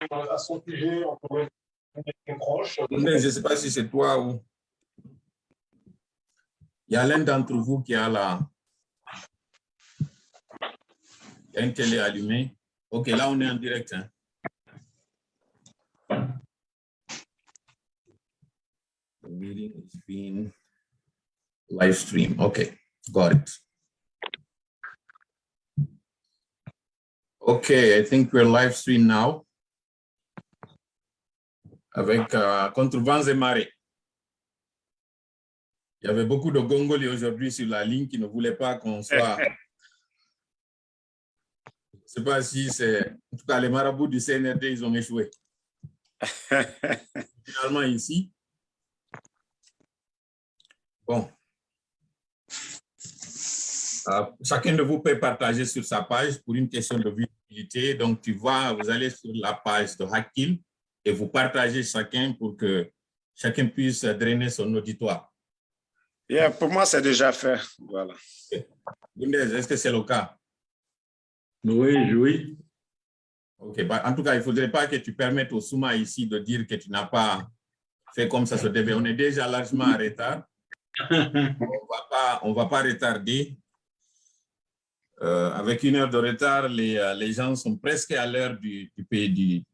je ne sais pas si c'est toi ou... Il y a l'un d'entre vous qui a la... OK, là, on est en direct. Hein. The meeting is being live stream. Okay, got it. Okay, I think we're live stream now. Avec uh, Contre vents et marées. Il y avait beaucoup de Gongoli aujourd'hui sur la ligne qui ne voulaient pas qu'on soit... Je ne sais pas si c'est... En tout cas, les marabouts du CNRD, ils ont échoué. Finalement, ici. Bon. Euh, chacun de vous peut partager sur sa page pour une question de visibilité. Donc, tu vois, vous allez sur la page de Hackkill et vous partagez chacun pour que chacun puisse drainer son auditoire. Yeah, pour moi, c'est déjà fait. Voilà. est-ce que c'est le cas? Oui, oui. OK. Bah, en tout cas, il ne faudrait pas que tu permettes au Souma ici de dire que tu n'as pas fait comme ça se devait. On est déjà largement en retard. on ne va pas retarder. Euh, avec une heure de retard, les, euh, les gens sont presque à l'heure du, du, du,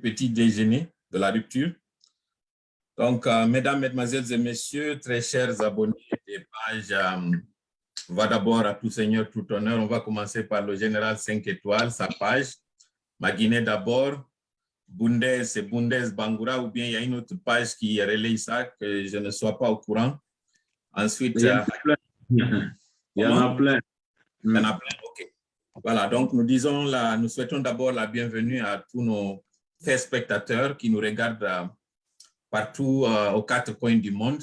petit déjeuner, de la rupture. Donc, euh, mesdames, mesdemoiselles et messieurs, très chers abonnés des pages, va d'abord à tout seigneur, tout honneur. On va commencer par le général 5 étoiles, sa page. Ma Guinée d'abord, Bundes et Bundes Bangoura, ou bien il y a une autre page qui relaye ça, que je ne sois pas au courant. Ensuite, il y, en a plein. Il y en a plein, ok. Voilà, donc nous disons, la, nous souhaitons d'abord la bienvenue à tous nos spectateurs qui nous regardent euh, partout euh, aux quatre coins du monde.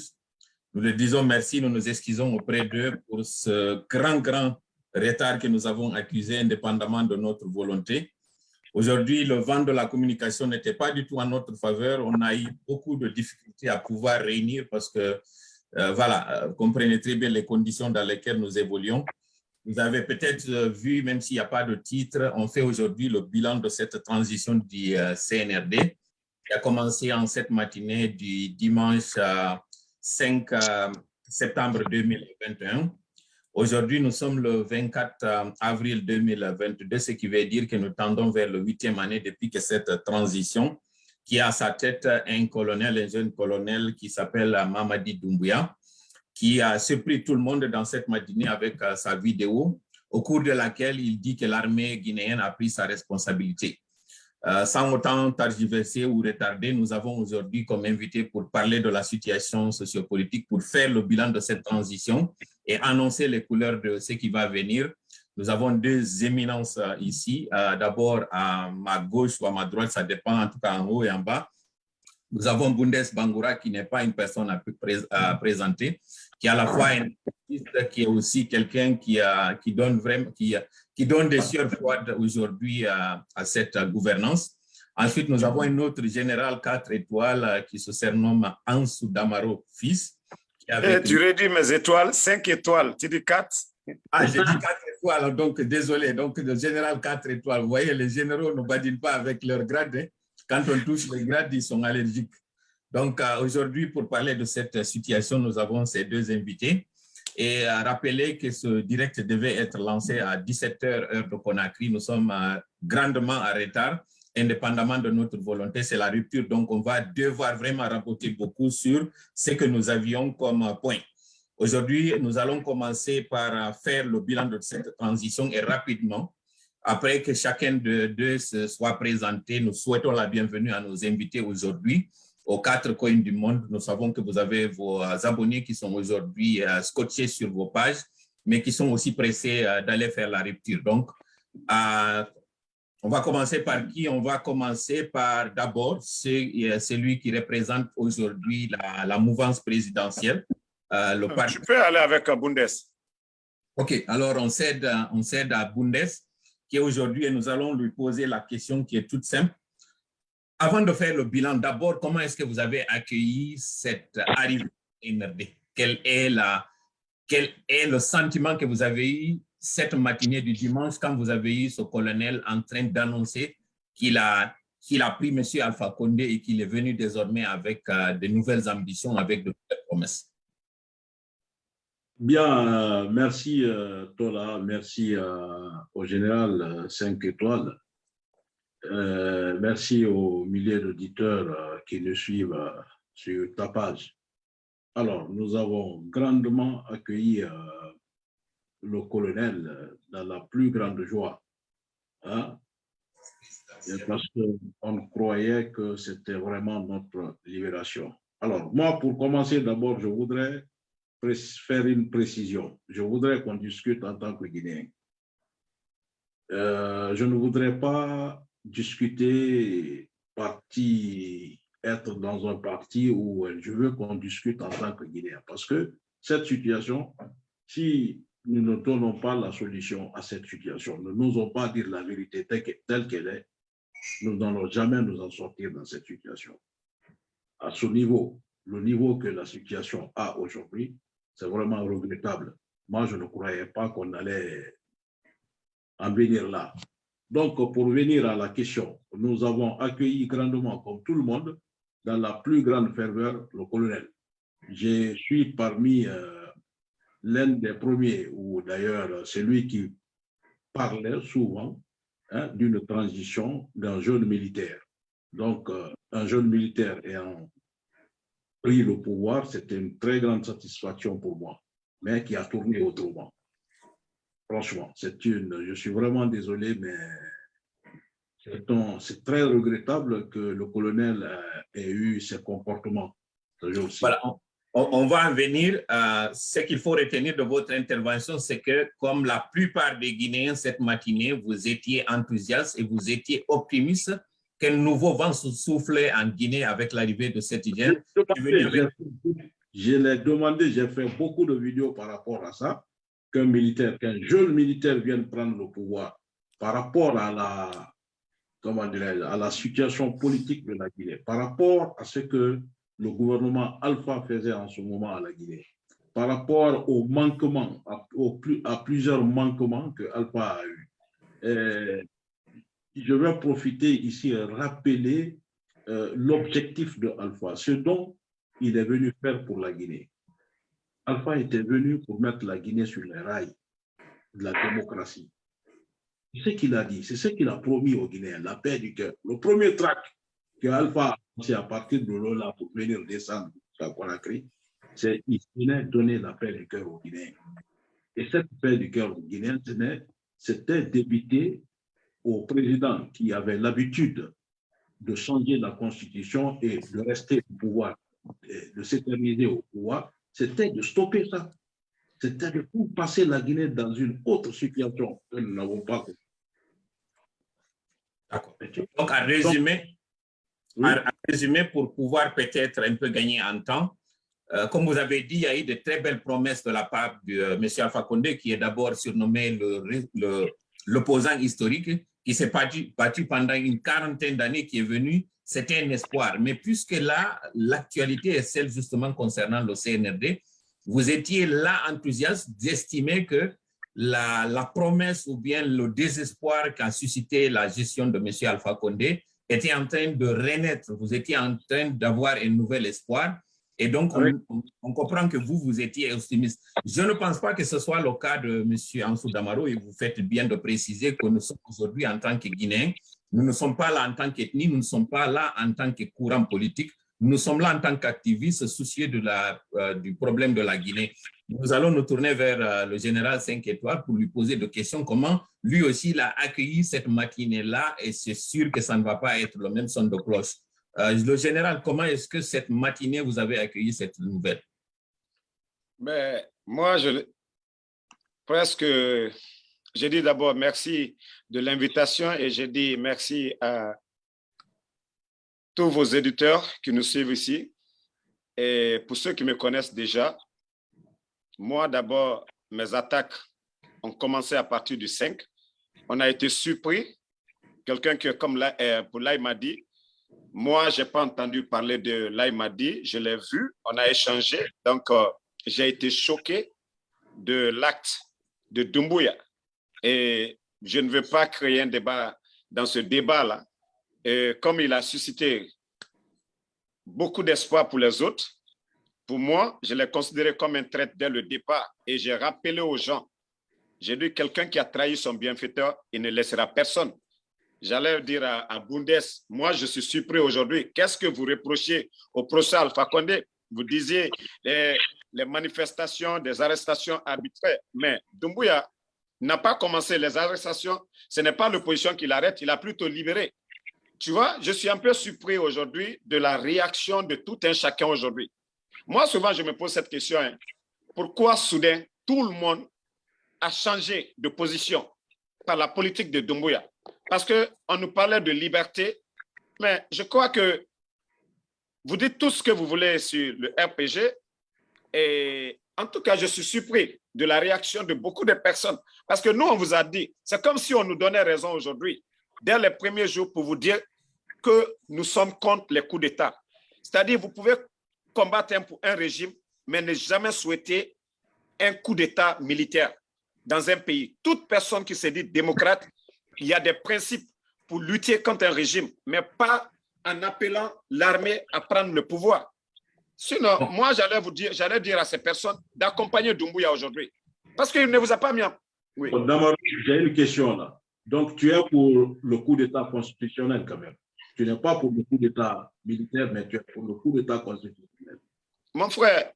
Nous leur disons merci, nous nous excusons auprès d'eux pour ce grand, grand retard que nous avons accusé indépendamment de notre volonté. Aujourd'hui, le vent de la communication n'était pas du tout en notre faveur. On a eu beaucoup de difficultés à pouvoir réunir parce que, euh, voilà, vous comprenez très bien les conditions dans lesquelles nous évoluons. Vous avez peut-être euh, vu, même s'il n'y a pas de titre, on fait aujourd'hui le bilan de cette transition du euh, CNRD qui a commencé en cette matinée du dimanche 5 euh, septembre 2021. Aujourd'hui, nous sommes le 24 avril 2022, ce qui veut dire que nous tendons vers le huitième année depuis que cette transition, qui a à sa tête un colonel, un jeune colonel qui s'appelle Mamadi Doumbouya, qui a surpris tout le monde dans cette matinée avec euh, sa vidéo, au cours de laquelle il dit que l'armée guinéenne a pris sa responsabilité. Euh, sans autant targiverser ou retarder, nous avons aujourd'hui comme invité pour parler de la situation sociopolitique, pour faire le bilan de cette transition et annoncer les couleurs de ce qui va venir. Nous avons deux éminences euh, ici. D'abord, à ma gauche ou à ma droite, ça dépend en tout cas en haut et en bas. Nous avons Bundes Bangoura qui n'est pas une personne à, présenter, qui est à la fois un artiste, qui est aussi quelqu'un qui, qui, donne vraiment, qui, qui donne des sueurs froides aujourd'hui à, cette gouvernance. Ensuite, nous avons un autre général 4 étoiles euh, qui se surnomme Ansou Damaro, fils. Qui eh, tu redis mes étoiles, 5 étoiles, tu dis 4 Ah, j'ai dit 4 étoiles, donc désolé. Donc, le général 4 étoiles, vous voyez, les généraux ne badinent pas avec leur grade. Hein. Quand on touche les grades, ils sont allergiques. Donc, euh, aujourd'hui, pour parler de cette situation, nous avons ces deux invités. Et à rappeler que ce direct devait être lancé à 17h heure de Conakry. Nous sommes euh, grandement en retard, indépendamment de notre volonté. C'est la rupture, donc on va devoir vraiment rapporter beaucoup sur ce que nous avions comme point. Aujourd'hui, nous allons commencer par faire le bilan de cette transition et rapidement, après que chacun de deux se soit présenté, nous souhaitons la bienvenue à nos invités aujourd'hui aux quatre coins du monde. Nous savons que vous avez vos abonnés qui sont aujourd'hui euh, scotchés sur vos pages, mais qui sont aussi pressés euh, d'aller faire la rupture. Donc, euh, on va commencer par qui? On va commencer par d'abord celui qui représente aujourd'hui la, la, mouvance présidentielle. le parti. Je peux aller avec Bundes. OK, alors on cède, on cède à Bundes qui est aujourd'hui et nous allons lui poser la question qui est toute simple. Avant de faire le bilan, d'abord, comment est-ce que vous avez accueilli cette arrivée NRD quel est, quel est le sentiment que vous avez eu cette matinée du dimanche quand vous avez eu ce colonel en train d'annoncer qu'il a pris M. Alpha Condé et qu'il est venu désormais avec euh, de nouvelles ambitions, avec de nouvelles promesses? Bien, euh, merci euh, Tola, merci au général 5 étoiles. Euh, merci aux milliers d'auditeurs euh, qui nous suivent euh, sur ta page. Alors, nous avons grandement accueilli le colonel dans la plus grande joie. hein, parce qu'on croyait que c'était vraiment notre libération. Alors, moi, pour commencer, d'abord, je voudrais faire une précision. Je voudrais qu'on discute en tant que Guinéen. Je ne voudrais pas discuter parti, être dans un parti où je veux qu'on discute en tant que Guinéen. Parce que cette situation, si nous ne donnons pas la solution à cette situation, nous n'osons pas dire la vérité telle qu'elle est, nous n'allons jamais nous en sortir dans cette situation. À ce niveau, le niveau que la situation a aujourd'hui, c'est vraiment regrettable. Moi, je ne croyais pas qu'on allait en venir là. Donc, pour venir à la question, nous avons accueilli grandement, comme tout le monde, dans la plus grande ferveur, le colonel. Je suis parmi euh, l'un des premiers, ou d'ailleurs celui qui parlait souvent hein, d'une transition d'un jeune militaire. Donc, euh, un jeune militaire ayant pris le pouvoir, c'était une très grande satisfaction pour moi, mais qui a tourné autrement. Franchement, c'est une, je suis vraiment désolé, mais c'est très regrettable que le colonel euh, ait eu ce jour-ci. Voilà, on, va en venir. Ce qu'il faut retenir de votre intervention, c'est que comme la plupart des Guinéens cette matinée, vous étiez enthousiastes et vous étiez optimistes qu'un nouveau vent se soufflait en Guinée avec l'arrivée de cet hygiène. Je l'ai demandé, j'ai fait beaucoup de vidéos par rapport à ça, qu'un militaire, qu'un jeune militaire vienne prendre le pouvoir par rapport à la, comment à la situation politique de la Guinée, par rapport à ce que le gouvernement Alpha faisait en ce moment à la Guinée, par rapport aux manquements, à, plusieurs manquements que Alpha a eu. Je vais profiter ici et rappeler euh, l'objectif de Alpha, ce dont il est venu faire pour la Guinée. Alpha était venu pour mettre la Guinée sur les rails de la démocratie. C'est ce qu'il a dit, c'est ce qu'il a promis aux Guinéens, la paix du cœur. Le premier track que Alpha a lancé à partir de Lola pour venir descendre à Conakry, c'est qu'il venait donner la paix du cœur aux Guinéens. Et cette paix du cœur aux Guinéens, c'était d'éviter au président qui avait l'habitude de changer la constitution et de rester au pouvoir, de s'éterniser au pouvoir, c'était de stopper ça. C'était de passer la Guinée dans une autre situation que nous n'avons pas. D'accord. Donc, à résumer, Oui. à, à résumer pour pouvoir peut-être un peu gagner en temps, euh, comme vous avez dit, il y a eu de très belles promesses de la part de euh, M. Alpha Condé, qui est d'abord surnommé le- le- l'opposant historique, qui s'est battu, battu pendant une quarantaine d'années, qui est venu, c'était un espoir. Mais puisque là, l'actualité est celle justement concernant le CNRD, vous étiez là enthousiaste d'estimer que la, la promesse ou bien le désespoir qu'a suscité la gestion de M. Alpha Condé était en train de renaître. Vous étiez en train d'avoir un nouvel espoir. Et donc, Oui. on- on comprend que vous, vous étiez optimiste. Je ne pense pas que ce soit le cas de M. Ansou Damaro et vous faites bien de préciser que nous sommes aujourd'hui en tant que Guinéens. Nous ne sommes pas là en tant qu'ethnie, nous ne sommes pas là en tant que courant politique. Nous sommes là en tant qu'activistes soucieux la, euh, du problème de la Guinée. Nous allons nous tourner vers euh, le général 5 étoiles pour lui poser des questions. Comment lui aussi il a accueilli cette matinée-là et c'est sûr que ça ne va pas être le même son de cloche. Euh, le général, comment est-ce que cette matinée vous avez accueilli cette nouvelle? Mais moi, je presque, j'ai dit d'abord merci de l'invitation et j'ai dit merci à tous vos éditeurs qui nous suivent ici. Et pour ceux qui me connaissent déjà, moi d'abord, mes attaques ont commencé à partir du 5. On a été surpris. Quelqu'un qui, comme là, euh, pour là, m'a dit, moi, je n'ai pas entendu parler de là, je l'ai vu, on a échangé. Donc, euh, j'ai été choqué de l'acte de Dumbuya. Et je ne veux pas créer un débat dans ce débat-là. Comme il a suscité beaucoup d'espoir pour les autres, pour moi, je l'ai considéré comme un traître dès le départ. Et j'ai rappelé aux gens, j'ai dit quelqu'un qui a trahi son bienfaiteur, il ne laissera personne. J'allais dire à, à Bundes, moi je suis surpris aujourd'hui, qu'est-ce que vous reprochez au procès Alpha Condé? Vous disiez les, les manifestations, des arrestations arbitraires, mais Dumbuya n'a pas commencé les arrestations, ce n'est pas l'opposition qui l'arrête, il a plutôt libéré. Tu vois, je suis un peu surpris aujourd'hui de la réaction de tout un chacun aujourd'hui. Moi, souvent, je me pose cette question. hein. Pourquoi soudain, tout le monde a changé de position par la politique de Doumbouya? Parce qu'on nous parlait de liberté, mais je crois que vous dites tout ce que vous voulez sur le RPG. Et en tout cas, je suis surpris de la réaction de beaucoup de personnes. Parce que nous, on vous a dit, c'est comme si on nous donnait raison aujourd'hui, dès les premiers jours, pour vous dire que nous sommes contre les coups d'État. C'est-à-dire, vous pouvez combattre un, un régime, mais ne jamais souhaiter un coup d'État militaire dans un pays. Toute personne qui se dit démocrate, il y a des principes pour lutter contre un régime, mais pas en appelant l'armée à prendre le pouvoir. Sinon, moi, j'allais vous dire, j'allais dire à ces personnes d'accompagner Doumbouya aujourd'hui. Parce qu'il ne vous a pas mis en... Oui. J'ai une question là. Donc, tu es pour le coup d'État constitutionnel quand même. Tu n'es pas pour le coup d'État militaire, mais tu es pour le coup d'État constitutionnel. Mon frère,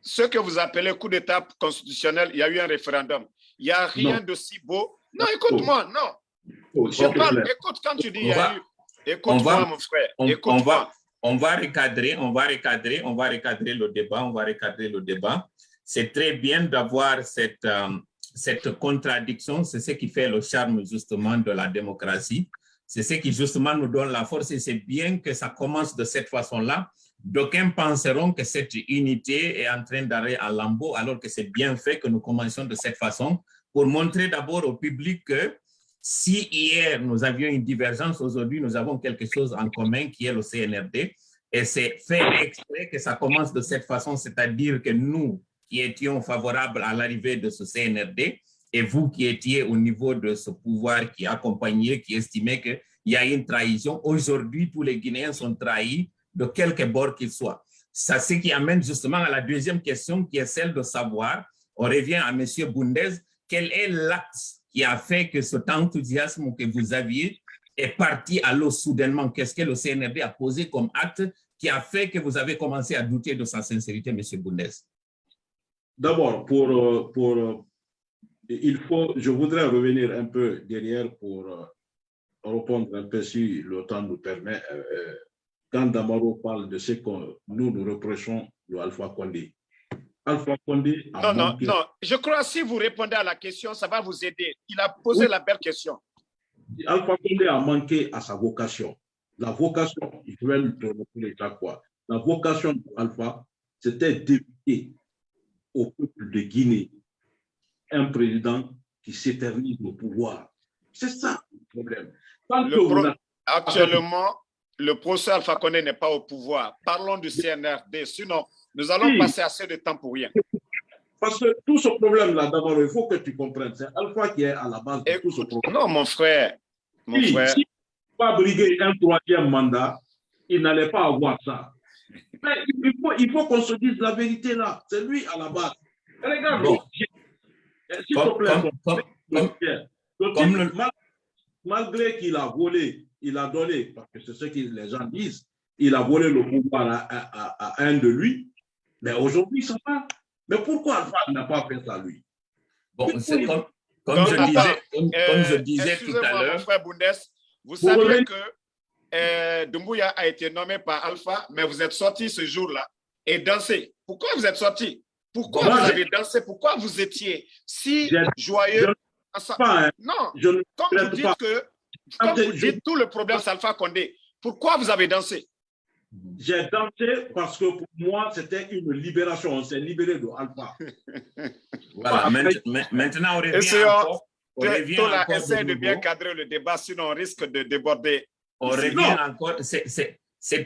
ce que vous appelez coup d'État constitutionnel, il y a eu un référendum. Il n'y a rien Non. de si beau. Non, écoute-moi, non. Oh, Je parle, clair. écoute, quand tu dis il y a va- eu. Écoute-moi, mon frère. Écoute-moi. On va recadrer, on va recadrer, on va recadrer le débat, on va recadrer le débat. C'est très bien d'avoir cette, euh, cette contradiction, c'est ce qui fait le charme justement de la démocratie. C'est ce qui justement nous donne la force et c'est bien que ça commence de cette façon-là. D'aucuns penseront que cette unité est en train d'arrêter à lambeau alors que c'est bien fait que nous commencions de cette façon pour montrer d'abord au public que si hier nous avions une divergence, aujourd'hui nous avons quelque chose en commun qui est le CNRD. Et c'est fait exprès que ça commence de cette façon, c'est-à-dire que nous qui étions favorables à l'arrivée de ce CNRD et vous qui étiez au niveau de ce pouvoir qui accompagnait, qui estimait qu'il y a une trahison, aujourd'hui tous les Guinéens sont trahis de quelque bord qu'ils soient. Ça, ce qui amène justement à la deuxième question qui est celle de savoir, on revient à M. Bundez, quel est l'acte qui a fait que cet enthousiasme que vous aviez est parti à l'eau soudainement? Qu'est-ce que le CNRD a posé comme acte qui a fait que vous avez commencé à douter de sa sincérité, M. Bundez? D'abord, pour, euh, pour, euh, il faut, je voudrais revenir un peu derrière pour euh, répondre un peu si le temps nous permet. Quand Damaro parle de ce que nous nous reprochons de Alpha Condé, Alpha Condé a Non, non, manqué- non. Je crois que si vous répondez à la question, ça va vous aider. Il a posé Oui. la belle question. Alpha Condé a manqué à sa vocation. La vocation, je vais le rappeler chaque fois, la vocation d'Alpha, c'était d'éviter au peuple de Guinée un président qui s'éternise au pouvoir. C'est ça le problème. Tant Le pro- Actuellement, le procès Alpha Condé n'est pas au pouvoir. Parlons du CNRD. Sinon, nous allons Oui. passer assez de temps pour rien. Parce que tout ce problème-là, d'abord, il faut que tu comprennes, c'est Alpha qui est à la base de tout ce Écoute, problème. non, mon frère. Mon Si, frère. si pas briguer un troisième mandat, il n'allait pas avoir ça. Mais il faut, il faut qu'on se dise la vérité là. C'est lui à la base. Regarde, Bon. j'ai- s'il te plaît, comme- comme- comme- Pierre, le comme type, le- mal- malgré qu'il a volé, il a donné, parce que c'est ce que les gens disent, il a volé le pouvoir à, à- à- à un de lui, mais aujourd'hui, ça va. Mais pourquoi Alpha n'a pas fait ça, lui? Bon, c'est comme, comme Donc, je attends, disais, comme, comme je disais tout à l'heure, frère Bundes, vous Vous revenez- que euh, Doumbouya a été nommé par Alpha, mais vous êtes sorti ce jour-là et dansé. Pourquoi vous êtes sorti? Pourquoi Moi, vous avez dansé? Pourquoi vous étiez si joyeux je- ensemble? Pas, hein, Non, je ne comme vous dites pas. que comme vous dites tout le problème c'est Alpha Condé, pourquoi vous avez dansé? J'ai dansé parce que pour moi, c'était une libération. On s'est libéré de Alpha. voilà, maintenant on revient Essayons- encore, on revient Tola, encore essaie de bien nouveau. cadrer le débat, sinon on risque de déborder. on revient non. encore, c'est-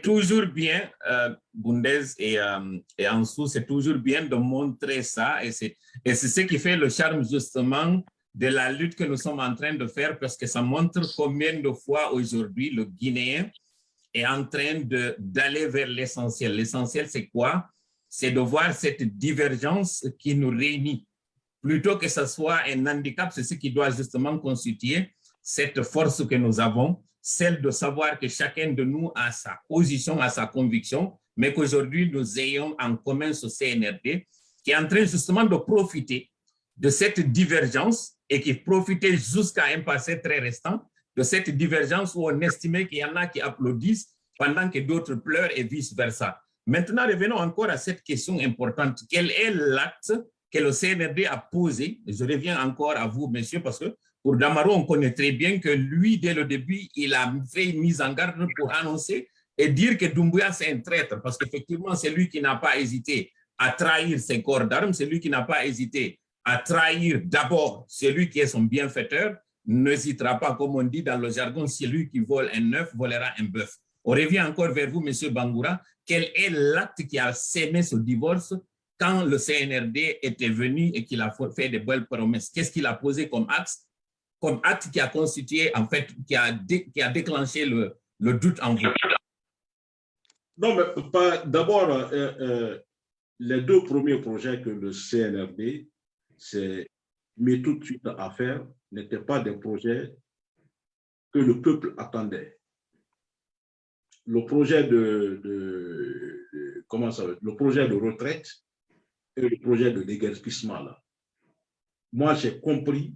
toujours bien, euh, Bundez et, euh, et Ansou, c'est toujours bien de montrer ça et c'est et c'est ce qui fait le charme justement de la lutte que nous sommes en train de faire parce que ça montre combien de fois aujourd'hui le Guinéen est en train d'aller vers l'essentiel. L'essentiel, c'est quoi? C'est de voir cette divergence qui nous réunit. Plutôt que ce soit un handicap, c'est ce qui doit justement constituer cette force que nous avons, celle de savoir que chacun de nous a sa position, a sa conviction, mais qu'aujourd'hui, nous ayons en commun ce CNRD qui est en train justement de profiter de cette divergence et qui profitait jusqu'à un passé très restant de cette divergence où on estimait qu'il y en a qui applaudissent pendant que d'autres pleurent et vice-versa. Maintenant, revenons encore à cette question importante. Quel est l'acte que le CNRD a posé? Je reviens encore à vous, monsieur, parce que pour Damaro, on connaît très bien que lui, dès le début, il a fait une mise en garde pour annoncer et dire que Doumbouya, c'est un traître, parce qu'effectivement, c'est lui qui n'a pas hésité à trahir ses corps d'armes, c'est lui qui n'a pas hésité à trahir d'abord celui qui est son bienfaiteur, n'hésitera pas, comme on dit dans le jargon, celui qui vole un œuf volera un bœuf. On revient encore vers vous, Monsieur Bangoura. Quel est l'acte qui a sémé ce divorce quand le CNRD était venu et qu'il a fait de belles promesses? Qu'est-ce qu'il a posé comme acte, comme acte qui a constitué, en fait, qui a, déclenché le, doute en vous? Non, mais d'abord, euh, euh, les deux premiers projets que le CNRD c'est mais tout de suite à faire n'étaient pas des projets que le peuple attendait. Le projet de, comment ça le projet de retraite et le projet de déguerpissement. Moi, j'ai compris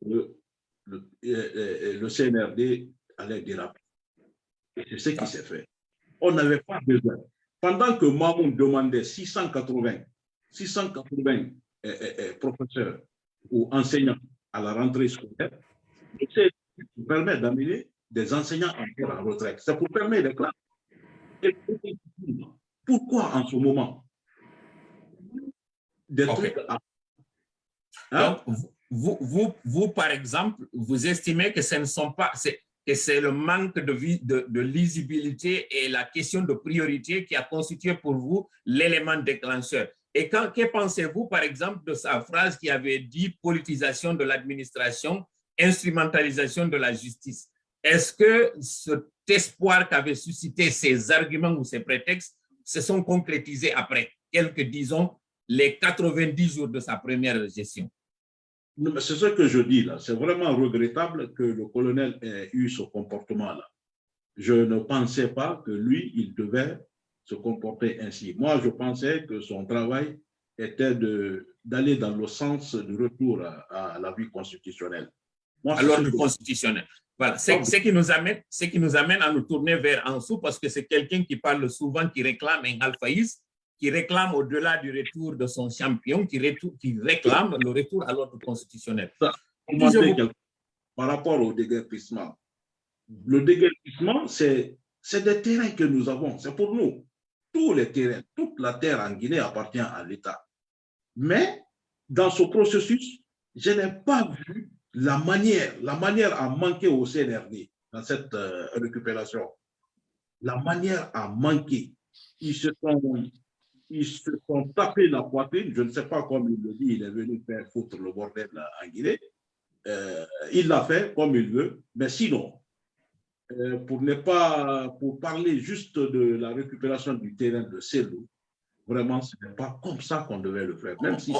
que le, le, le CNRD allait déraper. C'est ce qui s'est fait. On n'avait pas besoin. Pendant que Mamoun demandait 680, 680 professeurs ou enseignants à la rentrée scolaire, c'est pour permettre d'amener des enseignants encore en retraite. C'est pour permettre des classes. Pourquoi en ce moment des trucs hein? vous, vous, vous, par exemple, vous estimez que ce ne sont pas, que c'est le manque de, de, de, lisibilité et la question de priorité qui a constitué pour vous l'élément déclencheur. Et quand, que pensez-vous, par exemple, de sa phrase qui avait dit politisation de l'administration, instrumentalisation de la justice? Est-ce que cet espoir qu'avaient suscité ces arguments ou ces prétextes se sont concrétisés après quelques, disons, les 90 jours de sa première gestion? C'est ce que je dis là. C'est vraiment regrettable que le colonel ait eu ce comportement-là. Je ne pensais pas que lui, il devait se comporter ainsi. Moi, je pensais que son travail était d'aller dans le sens du retour à, la vie constitutionnelle. Moi, à l'ordre constitutionnel. Voilà, c'est ce qui, nous amène, qui nous amène à nous tourner vers Ansou parce que c'est quelqu'un qui parle souvent, qui réclame un alphaïsme, qui réclame au-delà du retour de son champion, qui, qui réclame le retour à l'ordre constitutionnel. Par rapport au déguerpissement, le déguerpissement, c'est des terrains que nous avons, c'est pour nous tous les terrains, toute la terre en Guinée appartient à l'État. Mais dans ce processus, je n'ai pas vu la manière, la manière à manquer au CNRD dans cette euh, récupération. La manière à manquer. Ils se sont, ils se sont tapés la poitrine. Je ne sais pas comme il le dit, il est venu faire foutre le bordel en Guinée. Euh, il l'a fait comme il veut, mais sinon, pour ne pas, pour parler juste de la récupération du terrain de Célou, vraiment, ce n'est pas comme ça qu'on devait le faire. Même si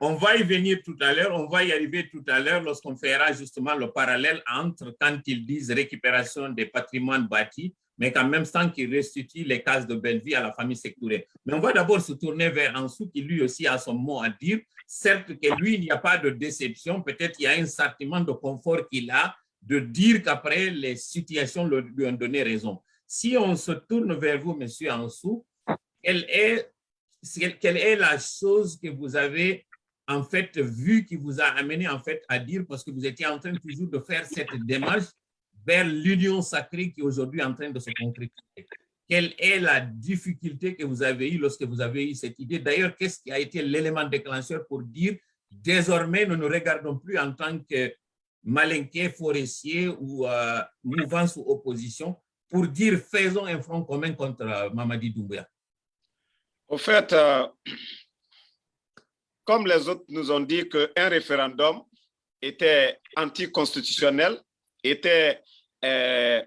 on, va y venir tout à l'heure, on va y arriver tout à l'heure lorsqu'on fera justement le parallèle entre quand ils disent récupération des patrimoines bâtis, mais qu'en même temps qu'ils restituent les cases de belle vie à la famille Sectouré. Mais on va d'abord se tourner vers Ansou qui lui aussi a son mot à dire. Certes que lui, il n'y a pas de déception, peut-être il y a un sentiment de confort qu'il a, de dire qu'après, les situations lui ont donné raison. Si on se tourne vers vous, Monsieur Ansou, quelle est, quelle est la chose que vous avez en fait vu qui vous a amené en fait à dire, parce que vous étiez en train toujours de faire cette démarche vers l'union sacrée qui est aujourd'hui en train de se concrétiser? Quelle est la difficulté que vous avez eue lorsque vous avez eu cette idée? D'ailleurs, qu'est-ce qui a été l'élément déclencheur pour dire désormais, nous ne regardons plus en tant que malinqués, forestiers ou euh, mouvance ou opposition pour dire faisons un front commun contre euh, Mamadi Doumbouya Au fait, euh, comme les autres nous ont dit qu'un référendum était anticonstitutionnel, était euh,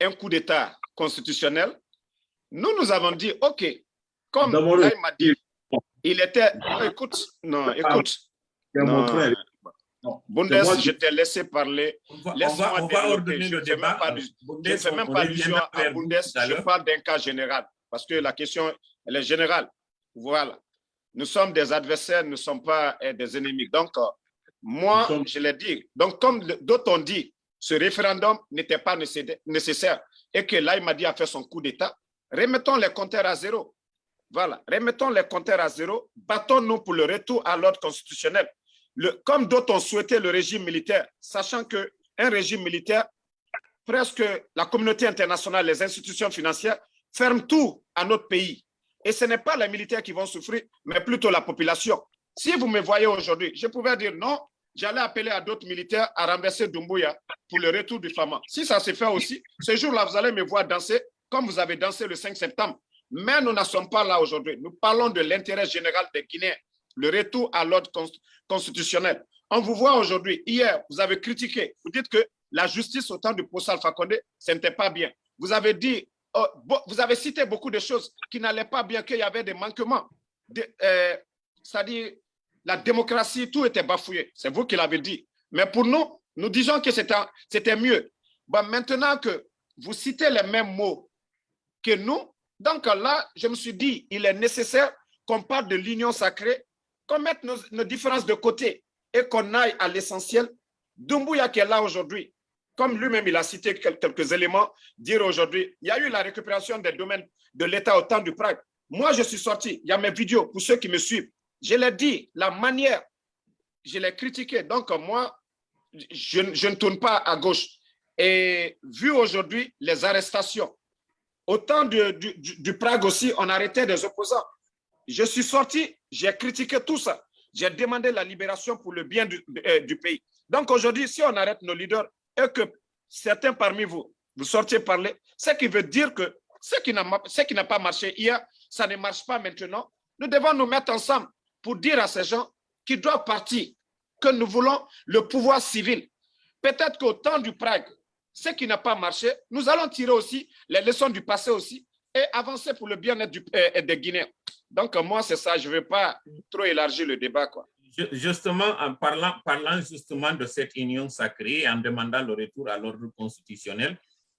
un coup d'État constitutionnel, nous, nous avons dit, OK, comme m'a dit, il était, non, écoute, non, écoute, C'est mon non, frère. Non, Bundes, moi je t'ai laissé parler. Laisse-moi développer. Je ne fais même pas du- Bundes, fais même pas allusion à Bundes, je parle d'un cas général, parce que la question, elle est générale. Voilà. Nous sommes des adversaires, nous ne sommes pas euh, des ennemis. Donc, euh, moi, sommes- je l'ai dit. Donc, comme d'autres ont dit, ce référendum n'était pas nécessaire- et que là, il m'a dit a fait son coup d'État, remettons les compteurs à zéro. Voilà, remettons les compteurs à zéro, battons-nous pour le retour à l'ordre constitutionnel. Comme d'autres ont souhaité le régime militaire, sachant qu'un régime militaire, presque la communauté internationale, les institutions financières ferment tout à notre pays. Et ce n'est pas les militaires qui vont souffrir, mais plutôt la population. Si vous me voyez aujourd'hui, je pouvais dire non, j'allais appeler à d'autres militaires à renverser Doumbouya pour le retour du Fama. Si ça se fait aussi, ce jour-là, vous allez me voir danser comme vous avez dansé le 5 septembre. Mais nous n'en sommes pas là aujourd'hui. Nous parlons de l'intérêt général des Guinéens, le retour à l'ordre const- constitutionnel. On vous voit aujourd'hui, hier, vous avez critiqué, vous dites que la justice au temps du procès Alpha Condé, ce n'était pas bien. Vous avez dit, oh, vous avez cité beaucoup de choses qui n'allaient pas bien, qu'il y avait des manquements. Euh, C'est-à-dire, la démocratie, tout était bafouillé. C'est vous qui l'avez dit. Mais pour nous, nous disons que c'était mieux. Maintenant que vous citez les mêmes mots que nous, donc là, je me suis dit, il est nécessaire qu'on parle de l'union sacrée, qu'on mette nos, différences de côté et qu'on aille à l'essentiel. Doumbouya qui est là aujourd'hui, comme lui-même il a cité quel- quelques éléments, dire aujourd'hui, il y a eu la récupération des domaines de l'État au temps du Prague. Moi, je suis sorti, il y a mes vidéos pour ceux qui me suivent. Je l'ai dit, la manière, je l'ai critiqué. Donc, moi, je, ne tourne pas à gauche. Et vu aujourd'hui les arrestations, au temps du- du Prague aussi, on arrêtait des opposants. Je suis sorti, j'ai critiqué tout ça. J'ai demandé la libération pour le bien du, euh, pays. Donc aujourd'hui, si on arrête nos leaders et que certains parmi vous, vous sortez parler, ce qui veut dire que ce qui n'a pas marché hier, ça ne marche pas maintenant. Nous devons nous mettre ensemble pour dire à ces gens qui doivent partir que nous voulons le pouvoir civil. Peut-être qu'au temps du Prague, ce qui n'a pas marché, nous allons tirer aussi les leçons du passé aussi et avancer pour le bien-être euh, des Guinéens. Donc, moi, c'est ça. Je ne veux pas trop élargir le débat. Quoi. Ju- Justement, en parlant, parlant justement de cette union sacrée, en demandant le retour à l'ordre constitutionnel,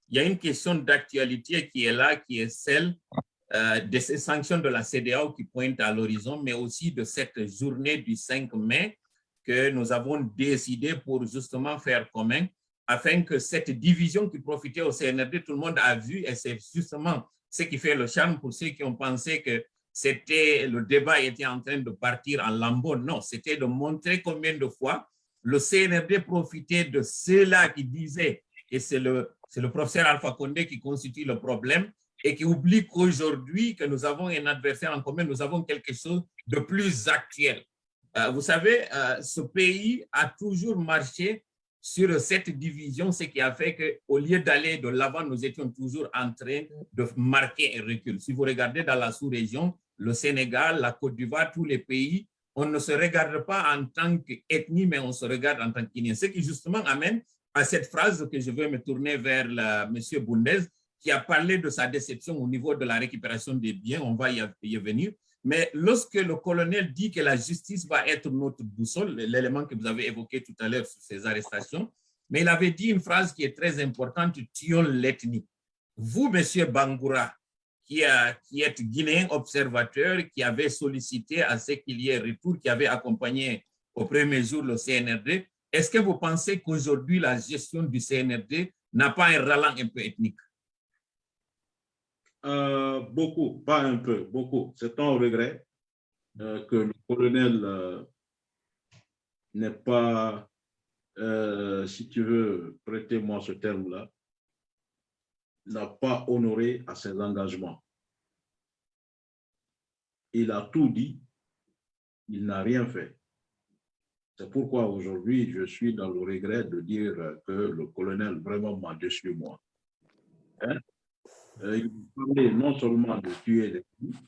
il y a une question d'actualité qui est là, qui est celle euh, de ces sanctions de la CDAO qui pointent à l'horizon, mais aussi de cette journée du 5 mai que nous avons décidé pour justement faire commun, afin que cette division qui profitait au CNRD, tout le monde a vu, et c'est justement ce qui fait le charme pour ceux qui ont pensé que c'était le débat était en train de partir en lambeau. Non, c'était de montrer combien de fois le CNRD profitait de ceux-là qui disaient que c'est le, le professeur Alpha Condé qui constitue le problème et qui oublie qu'aujourd'hui que nous avons un adversaire en commun, nous avons quelque chose de plus actuel. Euh, vous savez, euh, ce pays a toujours marché sur cette division, ce qui a fait qu'au lieu d'aller de l'avant, nous étions toujours en train de marquer un recul. Si vous regardez dans la sous-région, le Sénégal, la Côte d'Ivoire, tous les pays, on ne se regarde pas en tant qu'ethnie, mais on se regarde en tant qu'Ignien. Ce qui justement amène à cette phrase que je veux me tourner vers M. Boundez, qui a parlé de sa déception au niveau de la récupération des biens, on va y y venir. Mais lorsque le colonel dit que la justice va être notre boussole, l'élément que vous avez évoqué tout à l'heure sur ces arrestations, mais il avait dit une phrase qui est très importante, tuons l'ethnie. Vous, Monsieur Bangoura, qui, êtes guinéen observateur, qui avait sollicité à ce qu'il y ait retour, qui avait accompagné au premier jour le CNRD, est-ce que vous pensez qu'aujourd'hui, la gestion du CNRD n'a pas un ralent un peu ethnique? Euh, beaucoup, pas un peu, beaucoup. C'est un regret euh, que le colonel euh, n'ait pas, euh, si tu veux, prêtez-moi ce terme-là, n'a pas honoré à ses engagements. Il a tout dit, il n'a rien fait. C'est pourquoi aujourd'hui, je suis dans le regret de dire que le colonel vraiment m'a déçu, moi. Hein? Euh, il parlait non seulement de tuer les filles,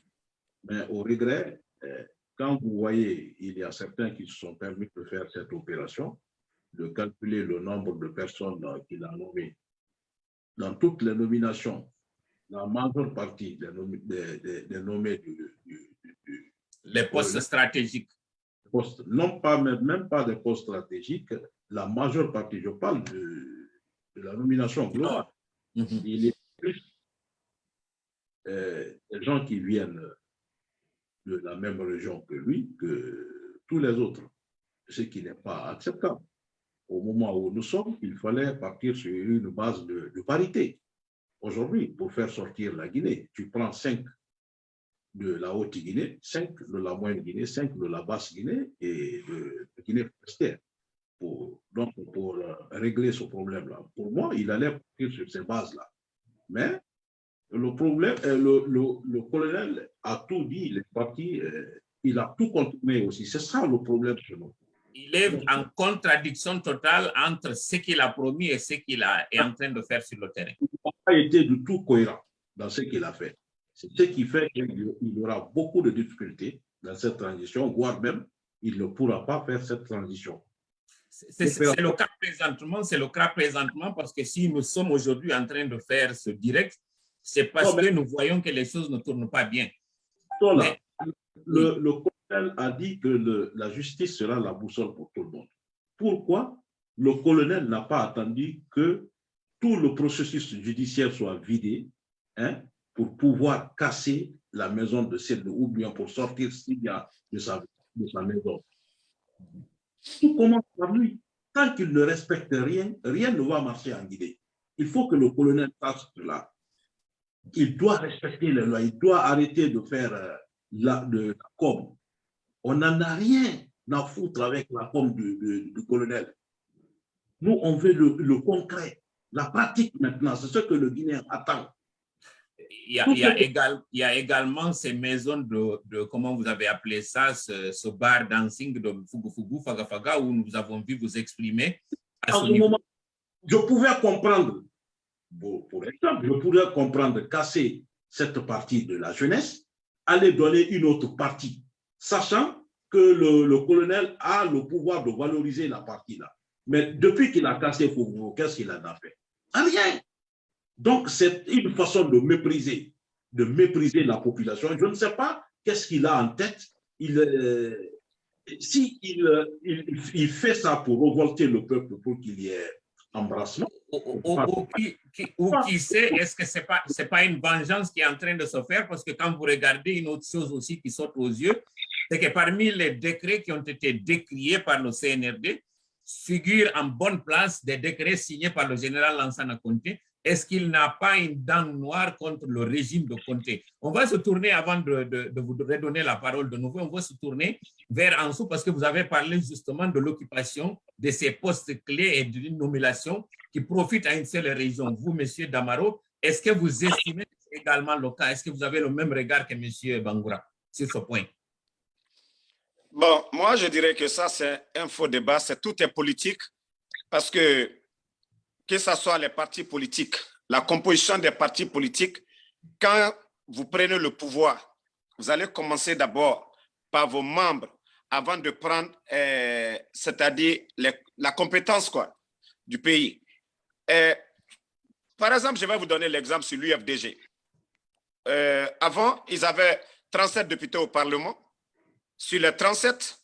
mais au regret, euh, quand vous voyez, il y a certains qui se sont permis de faire cette opération, de calculer le nombre de personnes qu'il a nommées. Dans toutes les nominations, la majeure partie des, nommés, des, des nommés du, du, du, Les postes stratégiques. Postes, non pas même, même pas des postes stratégiques, la majeure partie, je parle de, de la nomination globale. Mm -hmm. Il est plus euh, des gens qui viennent de la même région que lui, que tous les autres, ce qui n'est pas acceptable. Au moment où nous sommes, il fallait partir sur une base de, parité. Aujourd'hui, pour faire sortir la Guinée, tu prends 5 de la Haute-Guinée, 5 de la Moyenne-Guinée, 5 de la Basse-Guinée et de, de Guinée forestière. Pour, pour euh, régler ce problème-là. Pour moi, il allait partir sur ces bases-là. Mais le problème, euh, le, colonel a tout dit, il est parti, euh, il a tout contourné aussi. C'est ça le problème chez nous. Il est en contradiction totale entre ce qu'il a promis et ce qu'il est en train de faire sur le terrain. Il n'a pas été du tout cohérent dans ce qu'il a fait. C'est ce qui fait qu'il y aura beaucoup de difficultés dans cette transition, voire même il ne pourra pas faire cette transition. C'est le cas présentement, c'est le cas présentement parce que si nous sommes aujourd'hui en train de faire ce direct, c'est parce non, que nous voyons que les choses ne tournent pas bien. Mais, le, le, a dit que la justice sera la boussole pour tout le monde. Pourquoi le colonel n'a pas attendu que tout le processus judiciaire soit vidé hein, pour pouvoir casser la maison de celle bien pour sortir Syria de sa, de sa maison? Tout commence par lui. Tant qu'il ne respecte rien, rien ne va marcher en Guinée. Il faut que le colonel sache cela il doit respecter les lois, il doit arrêter de faire euh, la, de, la com. On n'en a rien à foutre avec la com du, du, du colonel. Nous, on veut le, le, concret, la pratique maintenant, c'est ce que le Guinéen attend. Il y, a, il, y a égal, il y a, également ces maisons de, de, comment vous avez appelé ça, ce, ce bar dancing de Fugu Fugu, Faga Faga, où nous avons vu vous exprimer. À ce moment, je pouvais comprendre pour exemple, je pourrais comprendre casser cette partie de la jeunesse, aller donner une autre partie, sachant que le, le colonel a le pouvoir de valoriser la partie-là. Mais depuis qu'il a cassé Foucault, qu'est-ce qu'il en a fait? Rien. Donc, c'est une façon de mépriser, de mépriser la population. Je ne sais pas qu'est-ce qu'il a en tête. Il, euh, si il, il, il, fait ça pour révolter le peuple, pour qu'il y ait embrassement. Ou, ou, ou, qui, qui, ou, qui, sait, est-ce que ce n'est pas, pas une vengeance qui est en train de se faire? Parce que quand vous regardez une autre chose aussi qui saute aux yeux, c'est que parmi les décrets qui ont été décriés par le CNRD, figurent en bonne place des décrets signés par le général Lansana Conté. Est-ce qu'il n'a pas une dent noire contre le régime de Conté? On va se tourner, avant de, vous redonner la parole de nouveau, on va se tourner vers Ansou parce que vous avez parlé justement de l'occupation de ces postes clés et d'une nomination qui profite à une seule région. Vous, Monsieur Damaro, est-ce que vous estimez également le cas? Est-ce que vous avez le même regard que Monsieur Bangoura sur ce point? Bon, moi, je dirais que ça, c'est un faux débat. C'est tout est politique parce que, que ce soit les partis politiques, la composition des partis politiques, quand vous prenez le pouvoir, vous allez commencer d'abord par vos membres avant de prendre, euh, c'est-à-dire la compétence quoi, du pays. Et, par exemple, je vais vous donner l'exemple sur l'UFDG. Euh, avant, ils avaient 37 députés au Parlement. Sur les 37,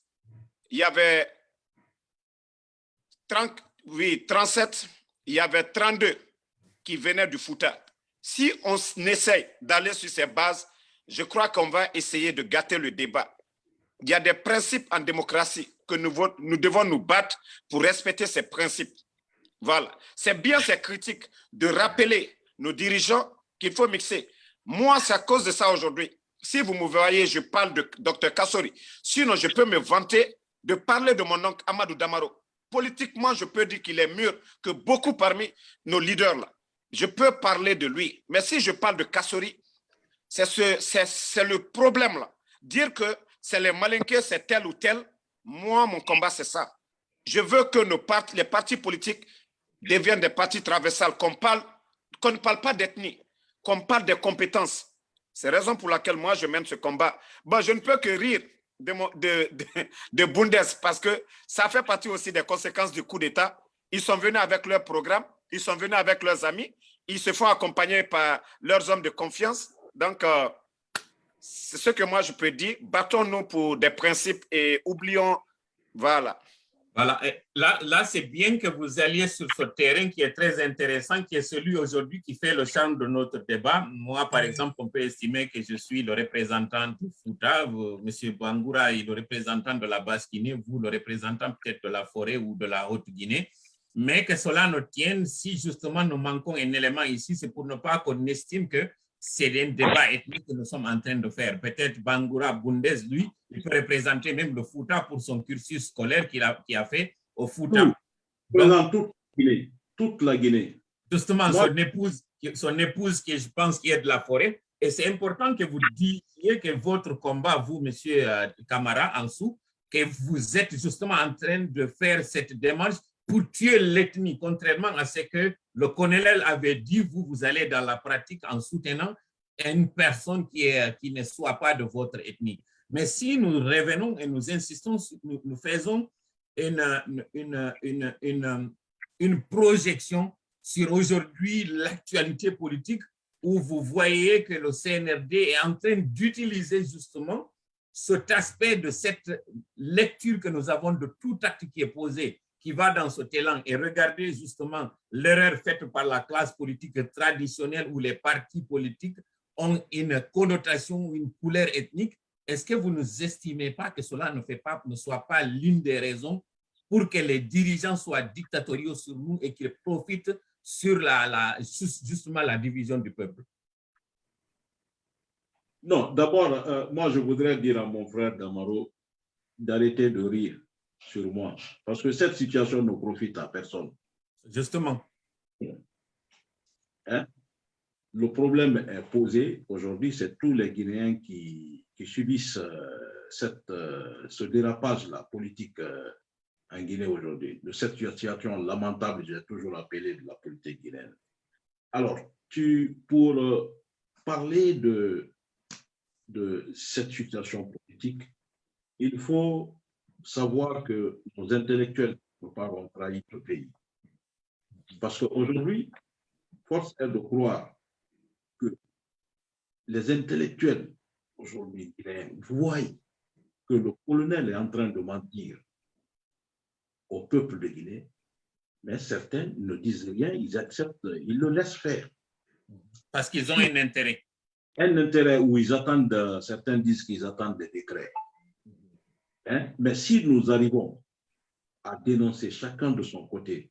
il y avait 30, oui, 37, il y avait 32 qui venaient du Fouta. Si on essaye d'aller sur ces bases, je crois qu'on va essayer de gâter le débat. Il y a des principes en démocratie que nous, nous devons nous battre pour respecter ces principes. Voilà. C'est bien ces critiques de rappeler nos dirigeants qu'il faut mixer. Moi, c'est à cause de ça aujourd'hui. Si vous me voyez, je parle de Dr Kassori. Sinon, je peux me vanter de parler de mon oncle Amadou Damaro. Politiquement, je peux dire qu'il est mieux que beaucoup parmi nos leaders là. Je peux parler de lui. Mais si je parle de Kassori, c'est ce, le problème là. Dire que c'est les malinqués, c'est tel ou tel. Moi, mon combat, c'est ça. Je veux que nos partis, les partis politiques deviennent des partis traversales, qu'on parle, qu'on ne parle pas d'ethnie, qu'on parle des compétences. C'est la raison pour laquelle moi, je mène ce combat. Bon, je ne peux que rire de, de, de Bundes parce que ça fait partie aussi des conséquences du coup d'État. Ils sont venus avec leur programme, ils sont venus avec leurs amis, ils se font accompagner par leurs hommes de confiance. Donc, euh, c'est ce que moi je peux dire. Battons-nous pour des principes et oublions, voilà. Voilà, et là, là c'est bien que vous alliez sur ce terrain qui est très intéressant, qui est celui aujourd'hui qui fait le charme de notre débat. Moi, par exemple, on peut estimer que je suis le représentant du Fouta, M. Bangoura est le représentant de la Basse-Guinée, vous le représentant peut-être de la forêt ou de la Haute-Guinée. Mais que cela nous tienne, si justement nous manquons un élément ici, c'est pour ne pas qu'on estime que c'est un débat ethnique que nous sommes en train de faire. Peut-être Bangoura Bundes, lui, il peut représenter même le Fouta pour son cursus scolaire qu'il a, qu'il a fait au Fouta. Tout. Toute la Guinée. Toute la Guinée. Justement, Moi- son épouse, son épouse qui je pense qui est de la forêt, et c'est important que vous disiez que votre combat, vous, monsieur euh, Camara, en dessous, que vous êtes justement en train de faire cette démarche pour tuer l'ethnie, contrairement à ce que le colonel avait dit, vous, vous allez dans la pratique en soutenant une personne qui, est, qui ne soit pas de votre ethnie. Mais si nous revenons et nous insistons, nous, nous faisons une, une, une, une, une projection sur aujourd'hui l'actualité politique où vous voyez que le CNRD est en train d'utiliser justement cet aspect de cette lecture que nous avons de tout acte qui est posé, qui va dans cet élan et regardez justement l'erreur faite par la classe politique traditionnelle où les partis politiques ont une connotation, une couleur ethnique. Est-ce que vous ne estimez pas que cela ne, fait pas, ne soit pas l'une des raisons pour que les dirigeants soient dictatoriaux sur nous et qu'ils profitent sur la, la, justement la division du peuple? Non, d'abord, euh, moi, je voudrais dire à mon frère Damaro d'arrêter de rire sur moi, parce que cette situation ne profite à personne. Justement. Hein? Le problème est posé aujourd'hui, c'est tous les Guinéens qui, qui subissent euh, cette, euh, ce dérapage-là politique euh, en Guinée aujourd'hui, de cette situation lamentable, j'ai toujours appelé de la politique guinéenne. Alors, tu, pour parler de, de cette situation politique, il faut savoir que nos intellectuels ne pas ont trahi le pays. Parce qu'aujourd'hui, force est de croire que les intellectuels aujourd'hui voient que le colonel est en train de mentir au peuple de Guinée, mais certains ne disent rien, ils acceptent, ils le laissent faire. Parce qu'ils ont un intérêt. Un intérêt où ils attendent, certains disent qu'ils attendent des décrets. Hein? Mais si nous arrivons à dénoncer chacun de son côté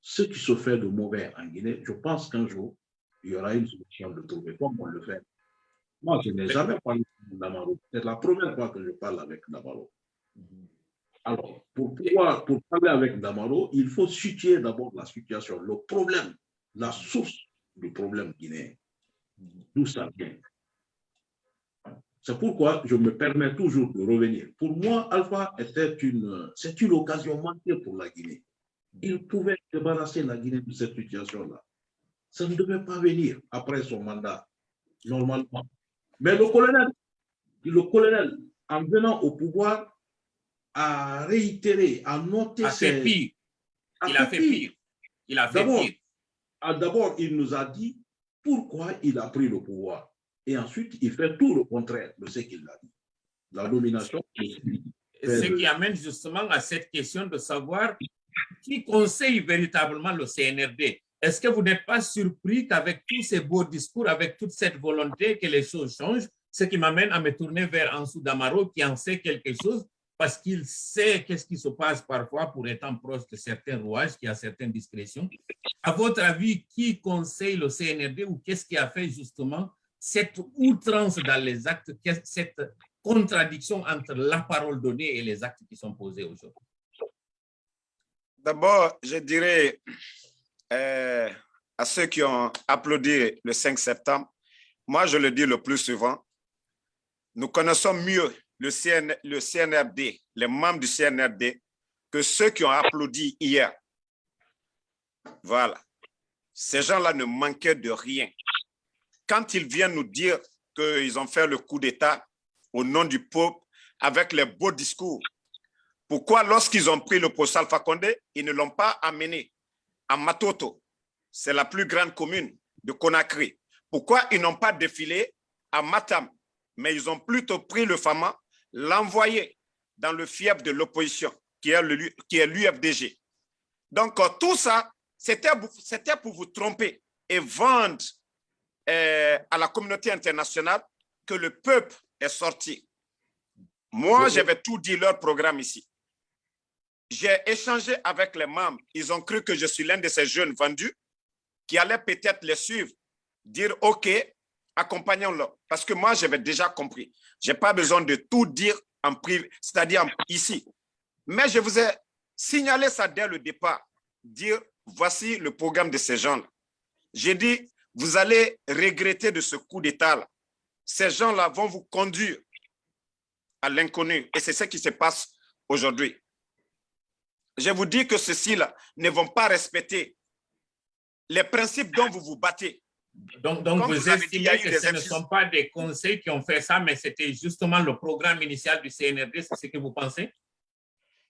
ce qui se fait de mauvais en Guinée, je pense qu'un jour, il y aura une solution de trouver comme on le fait. Moi, je n'ai jamais parlé de Namaro. C'est la première fois que je parle avec Namaro. Alors, pour, pour parler avec Damaro, il faut situer d'abord la situation, le problème, la source du problème guinéen. D'où ça vient? C'est pourquoi je me permets toujours de revenir. Pour moi, Alpha était une, c'est une occasion manquée pour la Guinée. Il pouvait débarrasser la Guinée de cette situation-là. Ça ne devait pas venir après son mandat, normalement. Mais le colonel, le colonel, en venant au pouvoir, a réitéré, a noté a fait ses- pire. a Il a fait pire. Il a fait pire. D'abord, il nous a dit pourquoi il a pris le pouvoir. Et ensuite, il fait tout le contraire de ce qu'il a dit. La domination. Ce qui amène justement à cette question de savoir qui conseille véritablement le CNRD. Est-ce que vous n'êtes pas surpris qu'avec tous ces beaux discours, avec toute cette volonté que les choses changent, ce qui m'amène à me tourner vers Ansou Damaro qui en sait quelque chose parce qu'il sait qu'est-ce qui se passe parfois pour étant proche de certains rouages, qui a certaines discrétions. À votre avis, qui conseille le CNRD ou qu'est-ce qui a fait justement cette outrance dans les actes, cette contradiction entre la parole donnée et les actes qui sont posés aujourd'hui? D'abord, je dirais euh, à ceux qui ont applaudi le 5 septembre, moi je le dis le plus souvent, nous connaissons mieux le, CN, le CNRD, les membres du CNRD, que ceux qui ont applaudi hier. Voilà. Ces gens-là ne manquaient de rien. Quand ils viennent nous dire qu'ils ont fait le coup d'État au nom du peuple, avec les beaux discours. Pourquoi, lorsqu'ils ont pris le poste Alpha Condé, ils ne l'ont pas amené à Matoto, c'est la plus grande commune de Conakry. Pourquoi ils n'ont pas défilé à Matam, mais ils ont plutôt pris le Fama, l'envoyé dans le fief de l'opposition, qui est l'UFDG. Donc, euh, tout ça, c'était pour vous tromper et vendre à la communauté internationale que le peuple est sorti. Moi, j'avais tout dit leur programme ici. J'ai échangé avec les membres. Ils ont cru que je suis l'un de ces jeunes vendus qui allaient peut-être les suivre, dire « OK, accompagnons-le ». Parce que moi, j'avais déjà compris. Je n'ai pas besoin de tout dire en privé, c'est-à-dire ici. Mais je vous ai signalé ça dès le départ, dire « Voici le programme de ces gens-là ». J'ai dit « Vous allez regretter de ce coup d'État-là. Ces gens-là vont vous conduire à l'inconnu. Et c'est ce qui se passe aujourd'hui je vous dis que ceux-ci-là ne vont pas respecter les principes dont vous vous battez. Donc, donc vous, estimez que ce ne sont pas des conseils qui ont fait ça, mais c'était justement le programme initial du CNRD, c'est ce que vous pensez?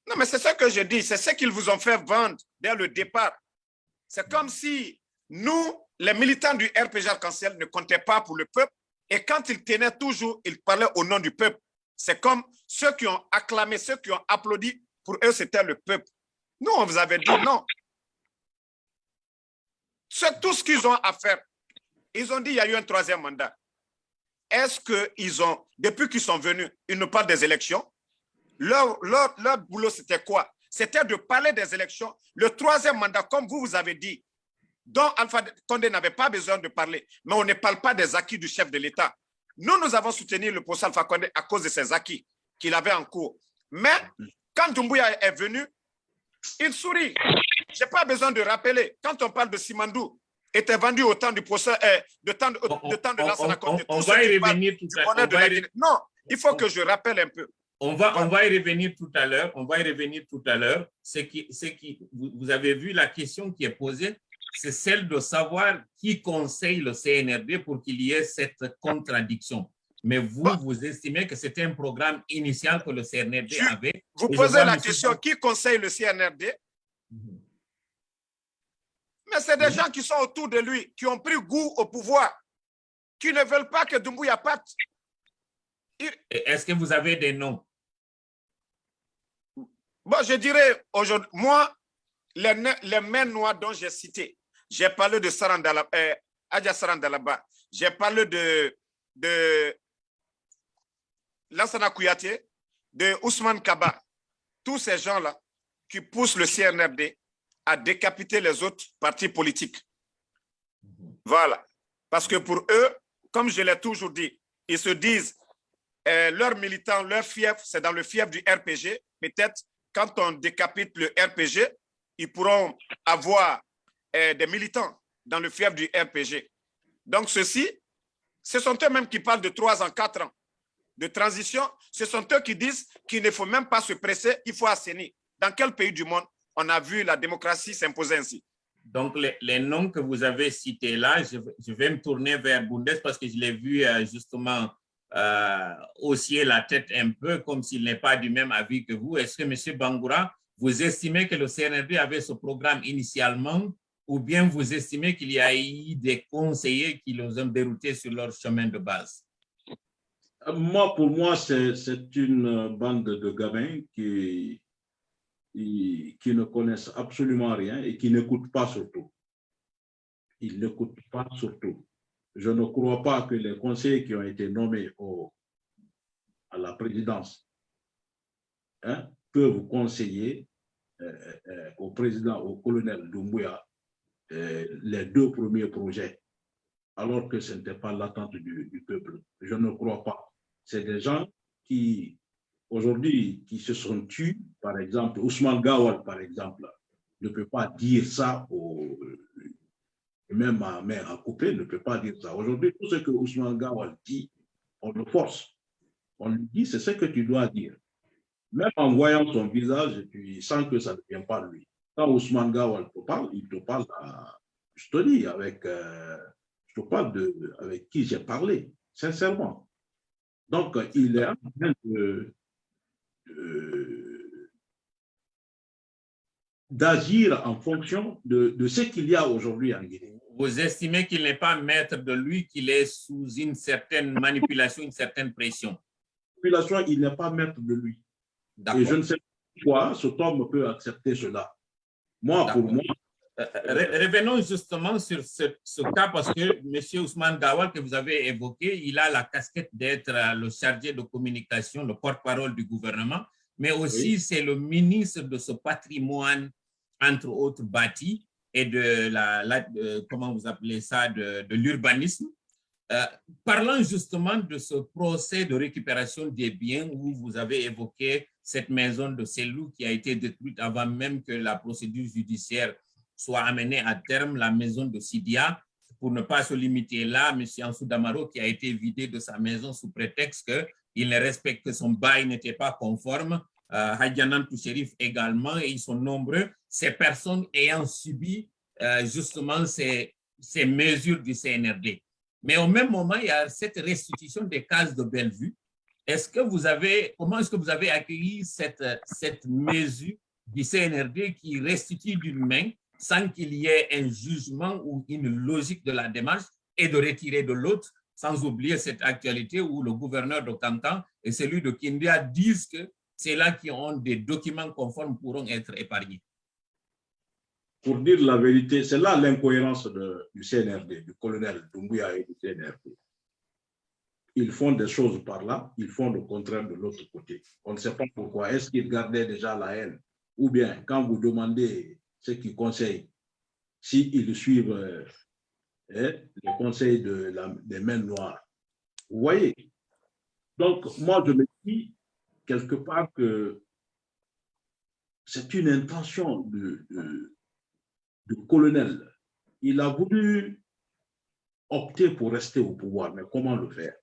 Non, mais c'est ce que je dis, c'est ce qu'ils vous ont fait vendre dès le départ. C'est comme si nous, les militants du RPG Arc-en-Ciel, ne comptaient pas pour le peuple, et quand ils tenaient toujours, ils parlaient au nom du peuple. C'est comme ceux qui ont acclamé, ceux qui ont applaudi pour eux, c'était le peuple. Nous, on vous avait dit non. C'est tout ce qu'ils ont à faire. Ils ont dit qu'il y a eu un troisième mandat. Est-ce qu'ils ont, depuis qu'ils sont venus, ils nous parlent des élections? Leur, leur, leur boulot, c'était quoi? C'était de parler des élections. Le troisième mandat, comme vous, vous avez dit, dont Alpha Condé n'avait pas besoin de parler, mais on ne parle pas des acquis du chef de l'État. Nous, nous avons soutenu le poste Alpha Condé à cause de ses acquis qu'il avait en cours. Mais quand Dumbuya est venu, il sourit. Je n'ai pas besoin de rappeler. Quand on parle de Simandou, était vendu au temps du procès, euh, de temps de, de, temps de Lansana On, on, va y revenir tout à l'heure. Non, il faut que je rappelle un peu. On va, on va y revenir tout à l'heure. On va y revenir tout à l'heure. C'est qui, qui, vous avez vu la question qui est posée, c'est celle de savoir qui conseille le CNRD pour qu'il y ait cette contradiction mais vous, vous estimez que c'était un programme initial que le CNRD avait. Vous posez la question, qui conseille le CNRD mhm. Mais c'est des gens qui sont autour de lui, qui ont pris goût au pouvoir, qui ne veulent pas que Doumbouya parte. Est-ce que vous avez des noms? Bon, je dirais aujourd'hui, moi, les, les mains noires dont j'ai cité, j'ai parlé de Sarandalaba, euh, Sarandalaba, j'ai parlé de, de Lassana Kouyaté, de Ousmane Kaba, tous ces gens-là qui poussent le CNRD à décapiter les autres partis politiques. Voilà. Parce que pour eux, comme je l'ai toujours dit, ils se disent, euh, leurs militants, leur fief, c'est dans le fief du RPG. Peut-être quand on décapite le RPG, ils pourront avoir euh, des militants dans le fief du RPG. Donc ceci, ce sont eux-mêmes qui parlent de trois ans, quatre ans de transition, ce sont eux qui disent qu'il ne faut même pas se presser, il faut assainir. Dans quel pays du monde on a vu la démocratie s'imposer ainsi? Donc, les, noms que vous avez cités là, je, vais me tourner vers Bundes parce que je l'ai vu euh, justement euh, la tête un peu comme s'il n'est pas du même avis que vous. Est-ce que, M. Bangoura, vous estimez que le CNRD avait ce programme initialement ou bien vous estimez qu'il y a eu des conseillers qui les ont déroutés sur leur chemin de base? Moi, pour moi, c'est une bande de gamins qui, qui, ne connaissent absolument rien et qui n'écoutent pas surtout. Ils n'écoutent pas surtout. Je ne crois pas que les conseillers qui ont été nommés à la présidence hein, peuvent conseiller euh, euh, au président, au colonel Doumbouya, euh, les deux premiers projets, alors que ce n'était pas l'attente du, peuple. Je ne crois pas c'est des gens qui, aujourd'hui, qui se sont tués, par exemple, Ousmane Gawal, par exemple, ne peut pas dire ça, même à main à couper, ne peut pas dire ça. Aujourd'hui, tout ce que Ousmane Gawal dit, on le force. On lui dit, c'est ce que tu dois dire. Même en voyant son visage, tu sens que ça ne vient pas de lui. Quand Ousmane Gawal te parle, il te parle, à, je te dis, avec, euh, je te parle de, avec qui j'ai parlé, sincèrement. Donc, il est en train euh, d'agir en fonction de, de ce qu'il y a aujourd'hui en Guinée. Vous estimez qu'il n'est pas maître de lui, qu'il est sous une certaine manipulation, une certaine pression? Population, il n'est pas maître de lui. Et je ne sais pas pourquoi cet homme peut accepter cela. Moi, pour moi, Euh, re- Revenons justement sur ce, ce cas parce que M. Ousmane Gawal, que vous avez évoqué, il a la casquette d'être euh, le chargé de communication, le porte-parole du gouvernement, mais aussi c'est le ministre de ce patrimoine, entre autres bâti, et de la, la- de- comment vous appelez ça, de, de l'urbanisme. Euh, parlant justement de ce procès de récupération des biens où vous avez évoqué cette maison de Selou qui a été détruite avant même que la procédure judiciaire soit amenée à terme, la maison de Sidia, pour ne pas se limiter là, M. Ansou Damaro qui a été vidé de sa maison sous prétexte qu'il ne respecte que son bail n'était pas conforme, euh, Toucherif également, et ils sont nombreux, ces personnes ayant subi euh, justement ces, ces mesures du CNRD. Mais au même moment, il y a cette restitution des cases de Bellevue. Est-ce que vous avez, comment est-ce que vous avez accueilli cette, cette mesure du CNRD qui restitue d'une main sans qu'il y ait un jugement ou une logique de la démarche et de retirer de l'autre, sans oublier cette actualité où le gouverneur de Cancan et celui de Kindia disent que ceux-là qui ont des documents conformes pourront être épargnés? pour dire la vérité, c'est là l'incohérence du CNRD, du colonel Doumbouya et du CNRD. Ils font des choses par là, ils font le contraire de l'autre côté. On ne sait pas pourquoi. Est-ce qu'ils gardaient déjà la haine? Ou bien, quand vous demandez ce qu'ils conseillent, s'ils suivent euh, hein, les conseils de la- des mains noires. Vous voyez? Donc, moi, je me dis quelque part que c'est une intention du colonel. Il a voulu opter pour rester au pouvoir, mais comment le faire?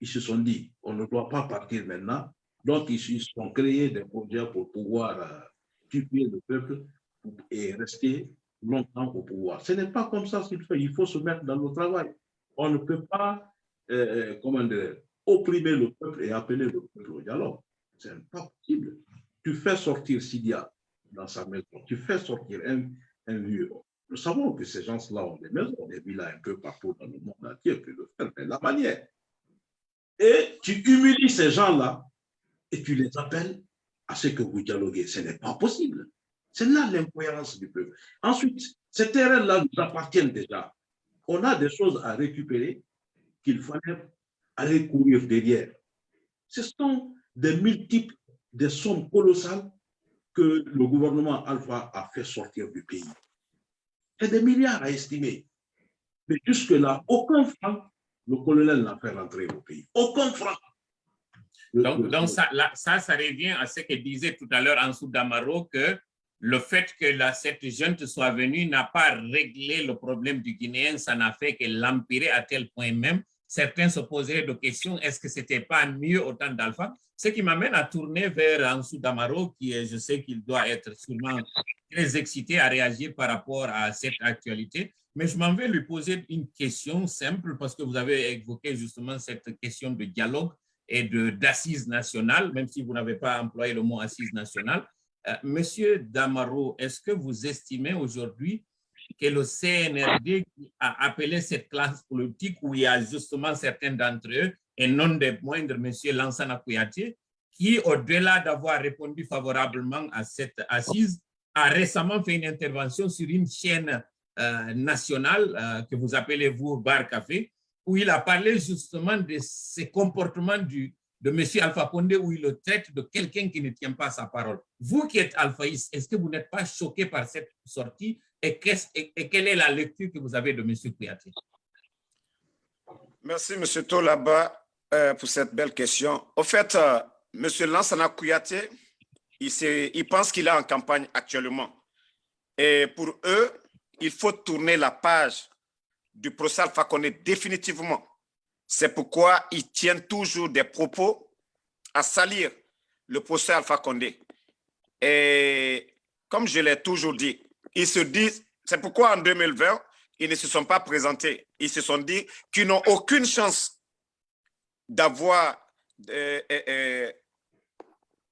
Ils se sont dit, on ne doit pas partir maintenant, donc ils se sont créés des projets pour pouvoir euh, tuer le peuple et rester longtemps au pouvoir. Ce n'est pas comme ça qu'il fait, il faut se mettre dans le travail. On ne peut pas euh, comment dire, opprimer le peuple et appeler le peuple au dialogue. Ce n'est pas possible. Tu fais sortir Sidia dans sa maison. Tu fais sortir un, un vieux. Nous savons que ces gens-là ont des maisons, des villas un peu partout dans le monde entier, puis le faire, mais la manière. Et tu humilies ces gens-là et tu les appelles à ce que vous dialoguez. Ce n'est pas possible. C'est là l'incohérence du peuple. Ensuite, ces terrains-là nous appartiennent déjà. On a des choses à récupérer qu'il fallait aller courir derrière. Ce sont des multiples, des sommes colossales que le gouvernement Alpha a fait sortir du pays. C'est des milliards à estimer. Mais jusque-là, aucun franc, le colonel n'a fait rentrer au pays. Aucun franc. Le- Donc, le- donc ça, là, ça, ça revient à ce que disait tout à l'heure Ansou Damaro, que le fait que la, cette junte soit venue n'a pas réglé le problème du Guinéen, ça n'a fait que l'empirer à tel point même. Certains se poseraient des questions, est-ce que c'était pas mieux au temps d'Alpha? Ce qui m'amène à tourner vers Ansou Damaro, qui je sais qu'il doit être sûrement très excité à réagir par rapport à cette actualité. Mais je m'en vais lui poser une question simple parce que vous avez évoqué justement cette question de dialogue et de- d'assises nationales, même si vous n'avez pas employé le mot assise nationale. Euh, Monsieur Damaro, est-ce que vous estimez aujourd'hui que le CNRD a appelé cette classe politique où il y a justement certains d'entre eux, et non des moindres, Monsieur Lansana Kouyaté, qui, au-delà d'avoir répondu favorablement à cette assise, a récemment fait une intervention sur une chaîne euh, nationale euh, que vous appelez vous Bar Café, où il a parlé justement de ces comportements du, de M. Alpha Condé, où il le traite de quelqu'un qui ne tient pas sa parole. Vous qui êtes alphaïste, est-ce que vous n'êtes pas choqué par cette sortie et, quelle est la lecture que vous avez de M. Kouyaté? Merci, M. Tolaba, euh, pour cette belle question. Au fait, euh, M. Lansana Kouyaté, il, il pense qu'il est en campagne actuellement. Et pour eux, il faut tourner la page du procès Alpha Condé définitivement. C'est pourquoi ils tiennent toujours des propos à salir le procès Alpha Condé. Et comme je l'ai toujours dit, ils se disent, c'est pourquoi en 2020, ils ne se sont pas présentés. Ils se sont dit qu'ils n'ont aucune chance d'avoir euh, euh, euh,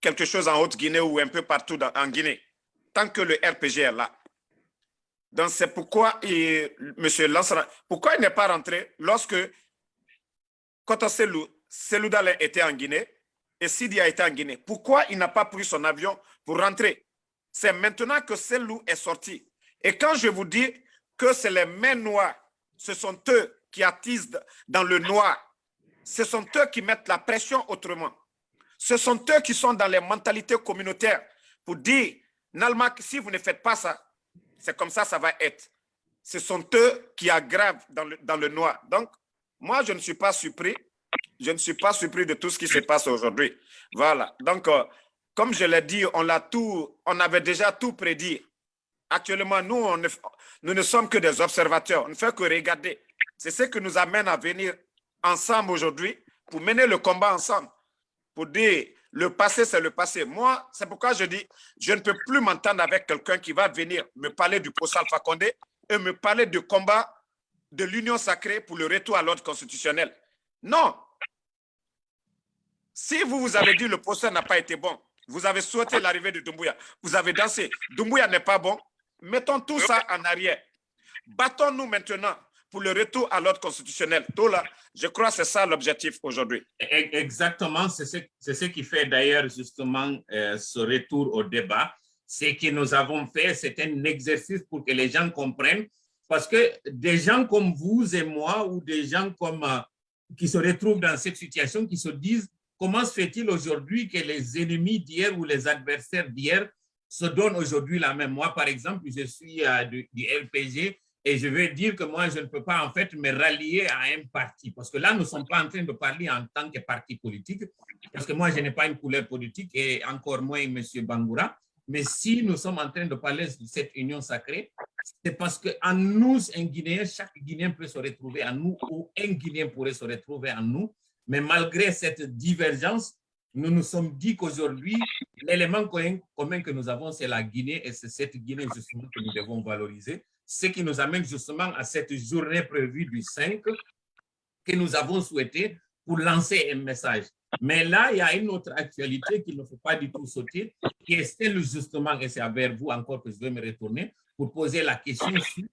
quelque chose en Haute-Guinée ou un peu partout en Guinée, tant que le RPG est là. Donc, c'est pourquoi il, M. Pourquoi il n'est pas rentré lorsque Koto Selou, Selou Dale était en Guinée et Sidi a été en Guinée. Pourquoi il n'a pas pris son avion pour rentrer? C'est maintenant que Selou est sorti. Et quand je vous dis que c'est les mains noires, ce sont eux qui attisent dans le noir. Ce sont eux qui mettent la pression autrement. Ce sont eux qui sont dans les mentalités communautaires pour dire, Nalmak, si vous ne faites pas ça, c'est comme ça ça va être. Ce sont eux qui aggravent dans le, dans le noir. Donc, moi, je ne suis pas surpris. Je ne suis pas surpris de tout ce qui se passe aujourd'hui. Voilà. Donc, euh, comme je l'ai dit, on l'a tout, on avait déjà tout prédit. Actuellement, nous, ne, nous ne sommes que des observateurs. On ne fait que regarder. C'est ce qui nous amène à venir ensemble aujourd'hui pour mener le combat ensemble. Pour dire, le passé, c'est le passé. Moi, c'est pourquoi je dis, je ne peux plus m'entendre avec quelqu'un qui va venir me parler du procès Alpha Condé et me parler du combat de l'union sacrée pour le retour à l'ordre constitutionnel. Non. Si vous, vous avez dit le procès n'a pas été bon, vous avez souhaité l'arrivée de Doumbouya, vous avez dansé, Doumbouya n'est pas bon, mettons tout ça en arrière. Battons-nous maintenant pour le retour à l'ordre constitutionnel. Tout là, je crois que c'est ça l'objectif aujourd'hui. E- Exactement, c'est ce, ce qui fait d'ailleurs justement euh, ce retour au débat. Ce que nous avons fait, c'est un exercice pour que les gens comprennent, parce que des gens comme vous et moi, ou des gens comme, euh, qui se retrouvent dans cette situation, qui se disent, comment se fait-il aujourd'hui que les ennemis d'hier ou les adversaires d'hier se donnent aujourd'hui la même Moi, par exemple, je suis euh, du, du LPG, et je veux dire que moi, je ne peux pas en fait me rallier à un parti. Parce que là, nous ne sommes pas en train de parler en tant que parti politique, parce que moi, je n'ai pas une couleur politique et encore moins M. Bangoura. Mais si nous sommes en train de parler de cette union sacrée, c'est parce qu'en nous, un Guinéen, chaque Guinéen peut se retrouver en nous, ou un Guinéen pourrait se retrouver en nous. Mais malgré cette divergence, nous nous sommes dit qu'aujourd'hui, l'élément commun que nous avons, c'est la Guinée, et c'est cette Guinée justement que nous devons valoriser ce qui nous amène justement à cette journée prévue du 5 que nous avons souhaité pour lancer un message. Mais là, il y a une autre actualité qu'il ne faut pas du tout sauter, qui est celle justement, et c'est vers vous encore que je vais me retourner, pour poser la question sur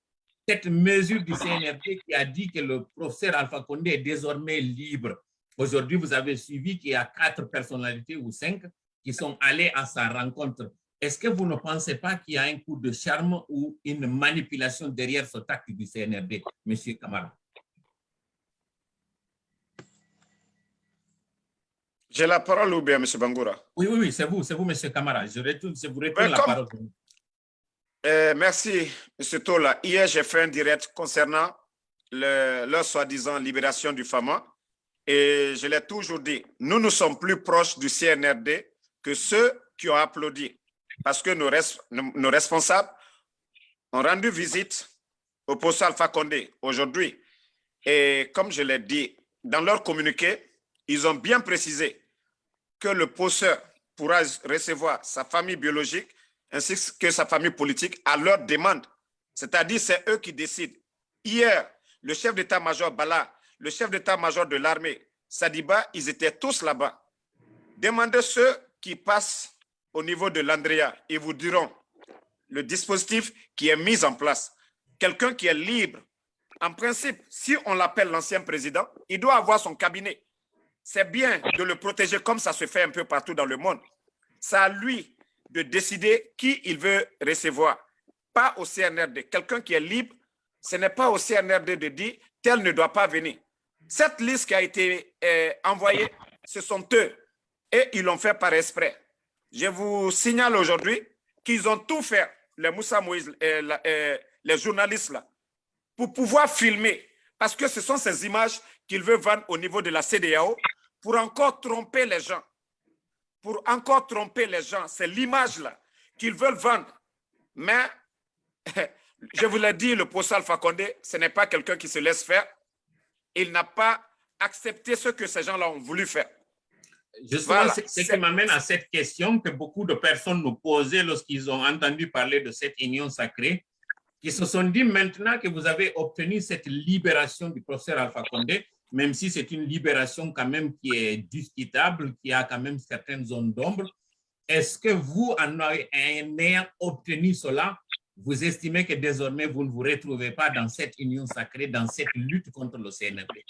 cette mesure du CNRD qui a dit que le professeur Alpha Condé est désormais libre. Aujourd'hui, vous avez suivi qu'il y a quatre personnalités ou cinq qui sont allées à sa rencontre. Est-ce que vous ne pensez pas qu'il y a un coup de charme ou une manipulation derrière ce acte du CNRD, M. Kamara? J'ai la parole ou bien, M. Bangoura? Oui, oui, oui, c'est vous, c'est vous, M. Kamara. Je, retourne, je vous retourne la comme- parole. Euh, merci, M. Tola. Hier, j'ai fait un direct concernant le- leur soi-disant libération du FAMA. Et je l'ai toujours dit, nous nous sommes plus proches du CNRD que ceux qui ont applaudi. Parce que nos, res- nos- nos responsables ont rendu visite au poste Alpha Condé aujourd'hui. Et comme je l'ai dit, dans leur communiqué, ils ont bien précisé que le poseur pourra recevoir sa famille biologique ainsi que sa famille politique à leur demande. C'est-à-dire, c'est eux qui décident. Hier, le chef d'état-major Bala, le chef d'état-major de l'armée, Sadiba, ils étaient tous là-bas. Demandez ceux qui passent au niveau de l'Andrea, ils vous diront le dispositif qui est mis en place. Quelqu'un qui est libre, en principe, si on l'appelle l'ancien président, il doit avoir son cabinet. C'est bien de le protéger comme ça se fait un peu partout dans le monde. C'est à lui de décider qui il veut recevoir, pas au CNRD. Quelqu'un qui est libre, ce n'est pas au CNRD de dire tel ne doit pas venir. Cette liste qui a été euh, envoyée, ce sont eux et ils l'ont fait par esprit. Je vous signale aujourd'hui qu'ils ont tout fait, les Moussa Moïse, euh, euh, les journalistes là, pour pouvoir filmer, parce que ce sont ces images qu'ils veulent vendre au niveau de la CDAO pour encore tromper les gens. Pour encore tromper les gens. C'est l'image là qu'ils veulent vendre. Mais, je vous l'ai dit, le poste Alpha Condé, ce n'est pas quelqu'un qui se laisse faire. Il n'a pas accepté ce que ces gens-là ont voulu faire. Justement, Voilà. c'est ce qui m'amène à cette question que beaucoup de personnes nous posaient lorsqu'ils ont entendu parler de cette union sacrée, qui se sont dit maintenant que vous avez obtenu cette libération du professeur Alpha Condé, même si c'est une libération quand même qui est discutable, qui a quand même certaines zones d'ombre. Est-ce que vous, en ayant obtenu cela, vous estimez que désormais, vous ne vous retrouvez pas dans cette union sacrée, dans cette lutte contre le CNRD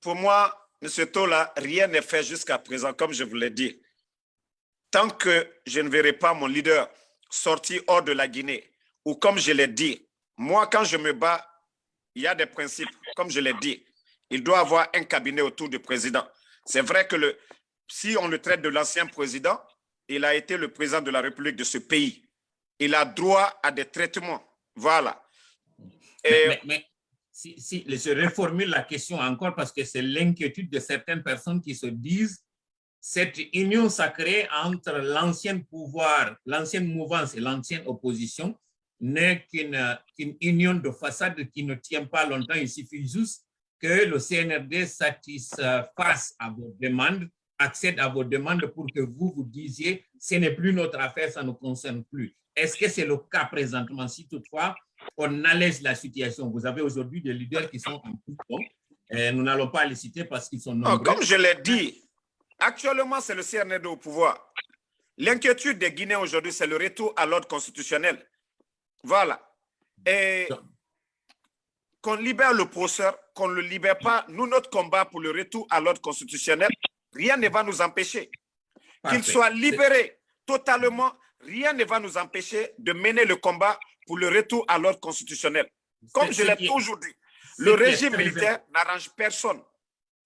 Pour moi, M. Tola, rien n'est fait jusqu'à présent, comme je vous l'ai dit. Tant que je ne verrai pas mon leader sorti hors de la Guinée, ou comme je l'ai dit, moi, quand je me bats, il y a des principes, comme je l'ai dit. Il doit avoir un cabinet autour du président. C'est vrai que le, si on le traite de l'ancien président, il a été le président de la République de ce pays. Il a droit à des traitements. Voilà. Et, mais, si, si, je reformule la question encore parce que c'est l'inquiétude de certaines personnes qui se disent cette union sacrée entre l'ancien pouvoir, l'ancienne mouvance et l'ancienne opposition n'est qu'une union de façade qui ne tient pas longtemps. Il suffit juste que le CNRD satisfasse à vos demandes, accède à vos demandes pour que vous vous disiez ce n'est plus notre affaire, ça ne nous concerne plus. Est-ce que c'est le cas présentement? Si toutefois on allège la situation? Vous avez aujourd'hui des leaders qui sont en prison. Et nous n'allons pas les citer parce qu'ils sont nombreux. comme je l'ai dit, actuellement c'est le CNRD au pouvoir. L'inquiétude des Guinéens aujourd'hui, c'est le retour à l'ordre constitutionnel. Voilà. Et qu'on libère le processeur, qu'on ne le libère pas, nous, notre combat pour le retour à l'ordre constitutionnel, rien ne va nous empêcher. Qu'il soit libéré totalement, rien ne va nous empêcher de mener le combat pour le retour à l'ordre constitutionnel. Comme je l'ai toujours dit, le régime militaire n'arrange personne.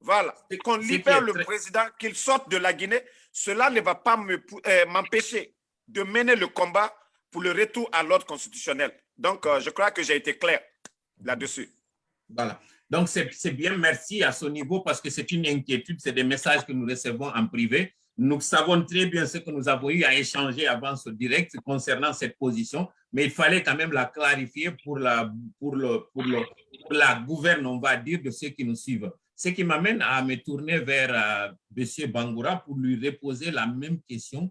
Voilà. Et qu'on libère le président, qu'il sorte de la Guinée, cela ne va pas euh, m'empêcher de mener le combat pour le retour à l'ordre constitutionnel. Donc, euh, je crois que j'ai été clair là-dessus. Voilà. Donc, c'est bien, merci à ce niveau parce que c'est une inquiétude, c'est des messages que nous recevons en privé. Nous savons très bien ce que nous avons eu à échanger avant ce direct concernant cette position, mais il fallait quand même la clarifier pour la, pour le, pour le, la gouverne, on va dire, de ceux qui nous suivent. Ce qui m'amène à me tourner vers euh, M. Bangoura pour lui reposer la même question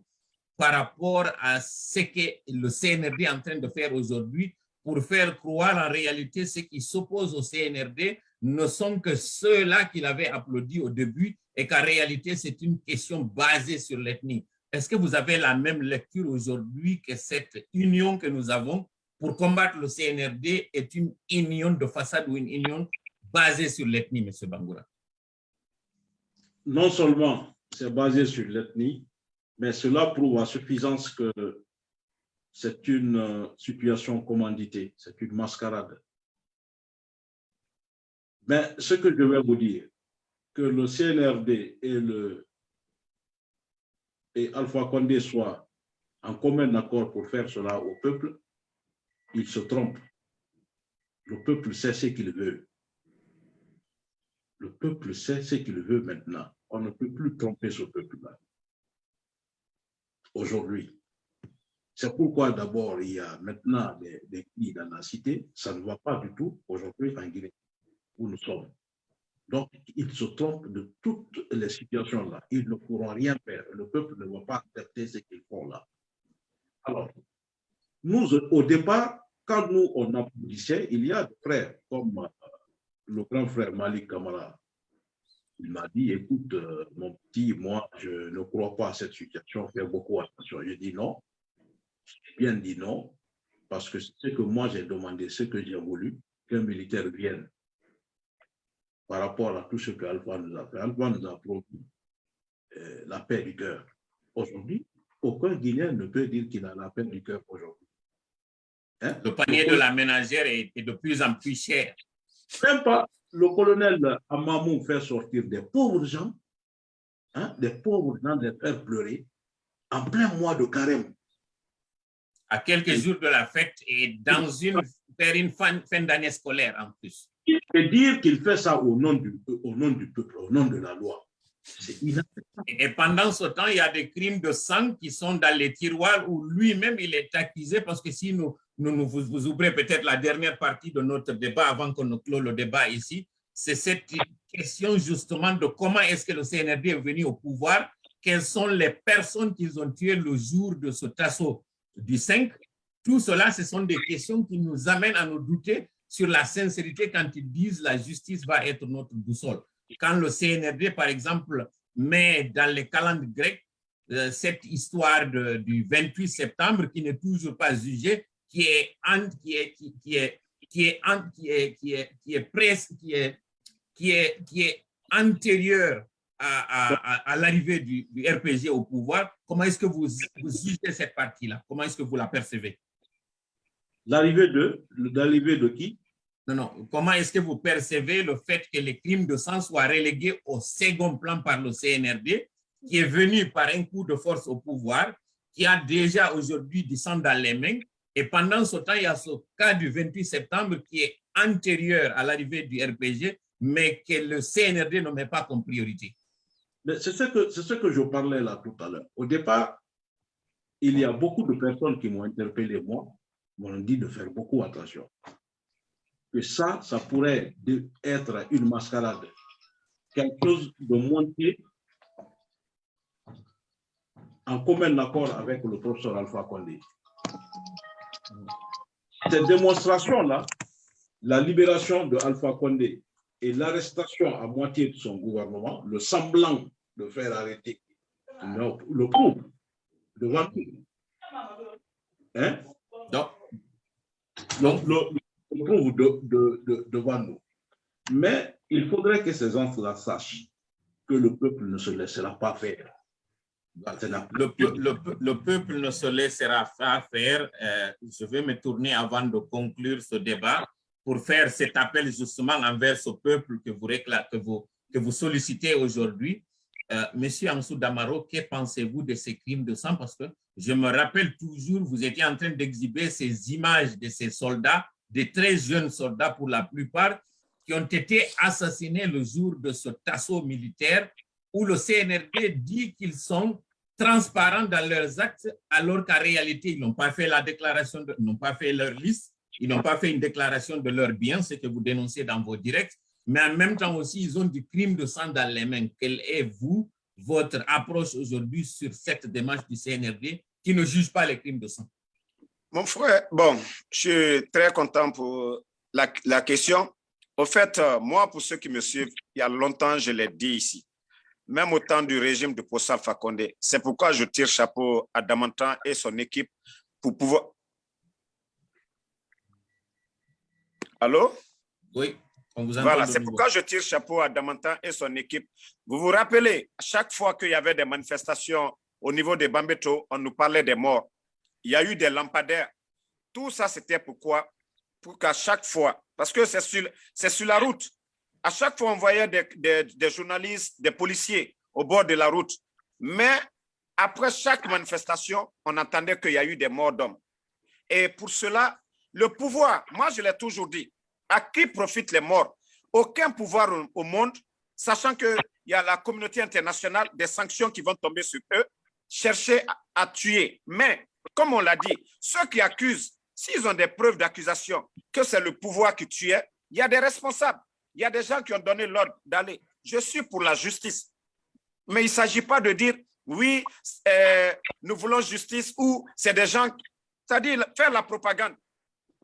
par rapport à ce que le CNRD est en train de faire aujourd'hui pour faire croire en réalité ceux qui s'opposent au CNRD ne sont que ceux-là qu'il avait applaudi au début et qu'en réalité, c'est une question basée sur l'ethnie. Est-ce que vous avez la même lecture aujourd'hui que cette union que nous avons pour combattre le CNRD est une union de façade ou une union basée sur l'ethnie, M. Bangoura? Non seulement c'est basé sur l'ethnie, mais cela prouve à suffisance que c'est une euh, situation commanditée, c'est une mascarade. Mais ce que je vais vous dire, que le CNRD et, le, et Alpha Condé soient en commun accord pour faire cela au peuple, ils se trompent. Le peuple sait ce qu'il veut. Le peuple sait ce qu'il veut maintenant. On ne peut plus tromper ce peuple-là aujourd'hui. C'est pourquoi d'abord il y a maintenant des, des dans la cité, ça ne va pas du tout aujourd'hui en Guinée, où nous sommes. Donc, ils se trompent de toutes les situations là. Ils ne pourront rien faire. Le peuple ne va pas accepter ce qu'ils font là. Alors, nous, au départ, quand nous, on applaudissait, il y a des frères comme euh, le grand frère Malik Kamara, il m'a dit, écoute, euh, mon petit, moi, je ne crois pas à cette situation, fais beaucoup attention. J'ai dit non, j'ai bien dit non, parce que c'est ce que moi j'ai demandé, ce que j'ai voulu, qu'un militaire vienne par rapport à tout ce que Alpha nous a fait. Alpha nous a promis euh, la paix du cœur. Aujourd'hui, aucun Guinéen ne peut dire qu'il a la paix du cœur aujourd'hui. Hein? Le panier de la ménagère est, est de plus en plus cher. Même pas le colonel Amamou fait sortir des pauvres gens, hein, des pauvres gens, les faire pleurer, en plein mois de carême. À quelques jours de la fête et dans une, faire une fin, fin d'année scolaire en plus. Et dire qu'il fait ça au nom, du, au nom du peuple, au nom de la loi. Et pendant ce temps, il y a des crimes de sang qui sont dans les tiroirs où lui-même il est accusé parce que si nous, nous, vous, ouvrez peut-être la dernière partie de notre débat avant qu'on ne clôt le débat ici, c'est cette question justement de comment est-ce que le CNRD est venu au pouvoir, quelles sont les personnes qu'ils ont tuées le jour de ce assaut du 5. Tout cela, ce sont des questions qui nous amènent à nous douter sur la sincérité quand ils disent la justice va être notre boussole. Quand le CNRD, par exemple, met dans les calendes grecs euh, cette histoire du 28 septembre qui n'est toujours pas jugée, qui est, qui presque, qui est, qui est, à, l'arrivée du, RPG au pouvoir, comment est-ce que vous, vous jugez cette partie-là? Comment est-ce que vous la percevez? L'arrivée de qui? Non, non. Comment est-ce que vous percevez le fait que les crimes de sang soient relégués au second plan par le CNRD, qui est venu par un coup de force au pouvoir, qui a déjà aujourd'hui du sang dans les mains, et pendant ce temps, il y a ce cas du 28 septembre qui est antérieur à l'arrivée du RPG, mais que le CNRD ne met pas comme priorité. C'est ce, que, ce que je parlais là tout à l'heure. Au départ, il y a beaucoup de personnes qui m'ont interpellé, moi, m'ont dit de faire beaucoup attention. Que ça, ça pourrait être une mascarade, quelque chose de monté en commun accord avec le professeur Alpha Condé. Cette démonstration-là, la libération de Alpha Condé et l'arrestation à moitié de son gouvernement, le semblant de faire arrêter, le, le prouve devant nous. Hein? Donc, le, le prouve de- de- de- devant nous. Mais il faudrait que ces gens-là sachent que le peuple ne se laissera pas faire. Le, peu- le peu- le peuple ne se laissera pas faire. Euh, je vais me tourner avant de conclure ce débat pour faire cet appel justement envers ce peuple que vous, récla- que vous, que vous sollicitez aujourd'hui. Euh, Monsieur Ansou Damaro, que pensez-vous de ces crimes de sang? Parce que je me rappelle toujours, vous étiez en train d'exhiber ces images de ces soldats, des très jeunes soldats pour la plupart, qui ont été assassinés le jour de ce assaut militaire où le CNRD dit qu'ils sont transparents dans leurs actes, alors qu'en réalité, ils n'ont pas fait la déclaration, n'ont pas fait leur liste, ils n'ont pas fait une déclaration de leurs biens, ce que vous dénoncez dans vos directs, mais en même temps aussi, ils ont du crime de sang dans les mains. Quelle est, vous, votre approche aujourd'hui sur cette démarche du CNRD qui ne juge pas les crimes de sang? Mon frère, bon, je suis très content pour la, la question. Au fait, euh, moi, pour ceux qui me suivent, il y a longtemps, je l'ai dit ici, même au temps du régime de Possal Fakonde. C'est pourquoi je tire chapeau à Damantan et son équipe pour pouvoir... Allô? Oui, on vous Voilà, de c'est pourquoi je tire chapeau à Damantan et son équipe. Vous vous rappelez, à chaque fois qu'il y avait des manifestations au niveau des Bambeto, on nous parlait des morts. Il y a eu des lampadaires. Tout ça, c'était pourquoi? Pour qu'à chaque fois, parce que c'est sur, la route, à chaque fois, on voyait des, des- journalistes, des policiers au bord de la route. Mais après chaque manifestation, on entendait qu'il y a eu des morts d'hommes. Et pour cela, le pouvoir, moi je l'ai toujours dit, à qui profitent les morts? Aucun pouvoir au- au monde, sachant qu'il y a la communauté internationale, des sanctions qui vont tomber sur eux, chercher à, à tuer. Mais, comme on l'a dit, ceux qui accusent, s'ils ont des preuves d'accusation que c'est le pouvoir qui tuait, il y a des responsables. Il y a des gens qui ont donné l'ordre d'aller. Je suis pour la justice. Mais il ne s'agit pas de dire, oui, euh, nous voulons justice ou c'est des gens, c'est-à-dire faire la propagande.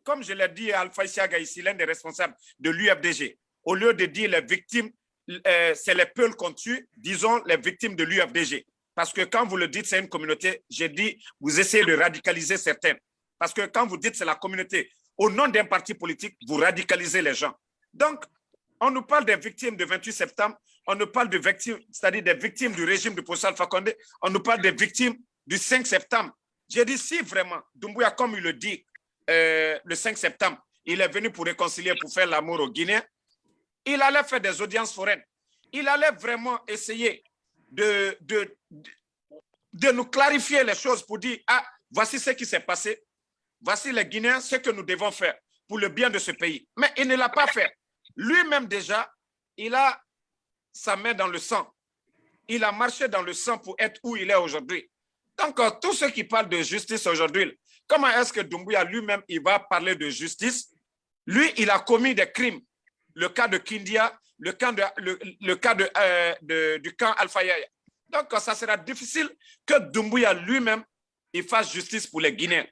Comme je l'ai dit à Alpha Isiaga ici, l'un des responsables de l'UFDG, au lieu de dire les victimes, euh, c'est les peuls qu'on tue, disons les victimes de l'UFDG. Parce que quand vous le dites, c'est une communauté, j'ai dit, vous essayez de radicaliser certains. Parce que quand vous dites c'est la communauté, au nom d'un parti politique, vous radicalisez les gens. Donc, on nous parle des victimes du 28 septembre, on nous parle de victimes, c'est-à-dire des victimes du régime de Poussal Fakonde, on nous parle des victimes du 5 septembre. J'ai dit, si vraiment, Doumbouya, comme il le dit, euh, le 5 septembre, il est venu pour réconcilier, pour faire l'amour aux Guinéens, il allait faire des audiences foraines. Il allait vraiment essayer de, de, de, nous clarifier les choses pour dire, ah, voici ce qui s'est passé, voici les Guinéens, ce que nous devons faire pour le bien de ce pays. Mais il ne l'a pas fait. Lui-même déjà, il a sa main dans le sang. Il a marché dans le sang pour être où il est aujourd'hui. Donc, euh, tous ceux qui parlent de justice aujourd'hui, comment est-ce que Doumbouya lui-même, il va parler de justice? Lui, il a commis des crimes. Le cas de Kindia, le cas, euh, du camp Alpha Yaya. Donc, ça sera difficile que Doumbouya lui-même, fasse justice pour les Guinéens.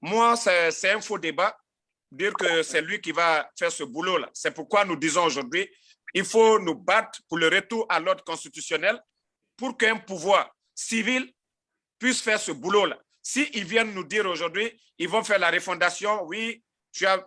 Moi, c'est c'est un faux débat. dire que c'est lui qui va faire ce boulot-là. C'est pourquoi nous disons aujourd'hui, il faut nous battre pour le retour à l'ordre constitutionnel pour qu'un pouvoir civil puisse faire ce boulot-là. S'ils viennent nous dire aujourd'hui, ils vont faire la refondation, oui,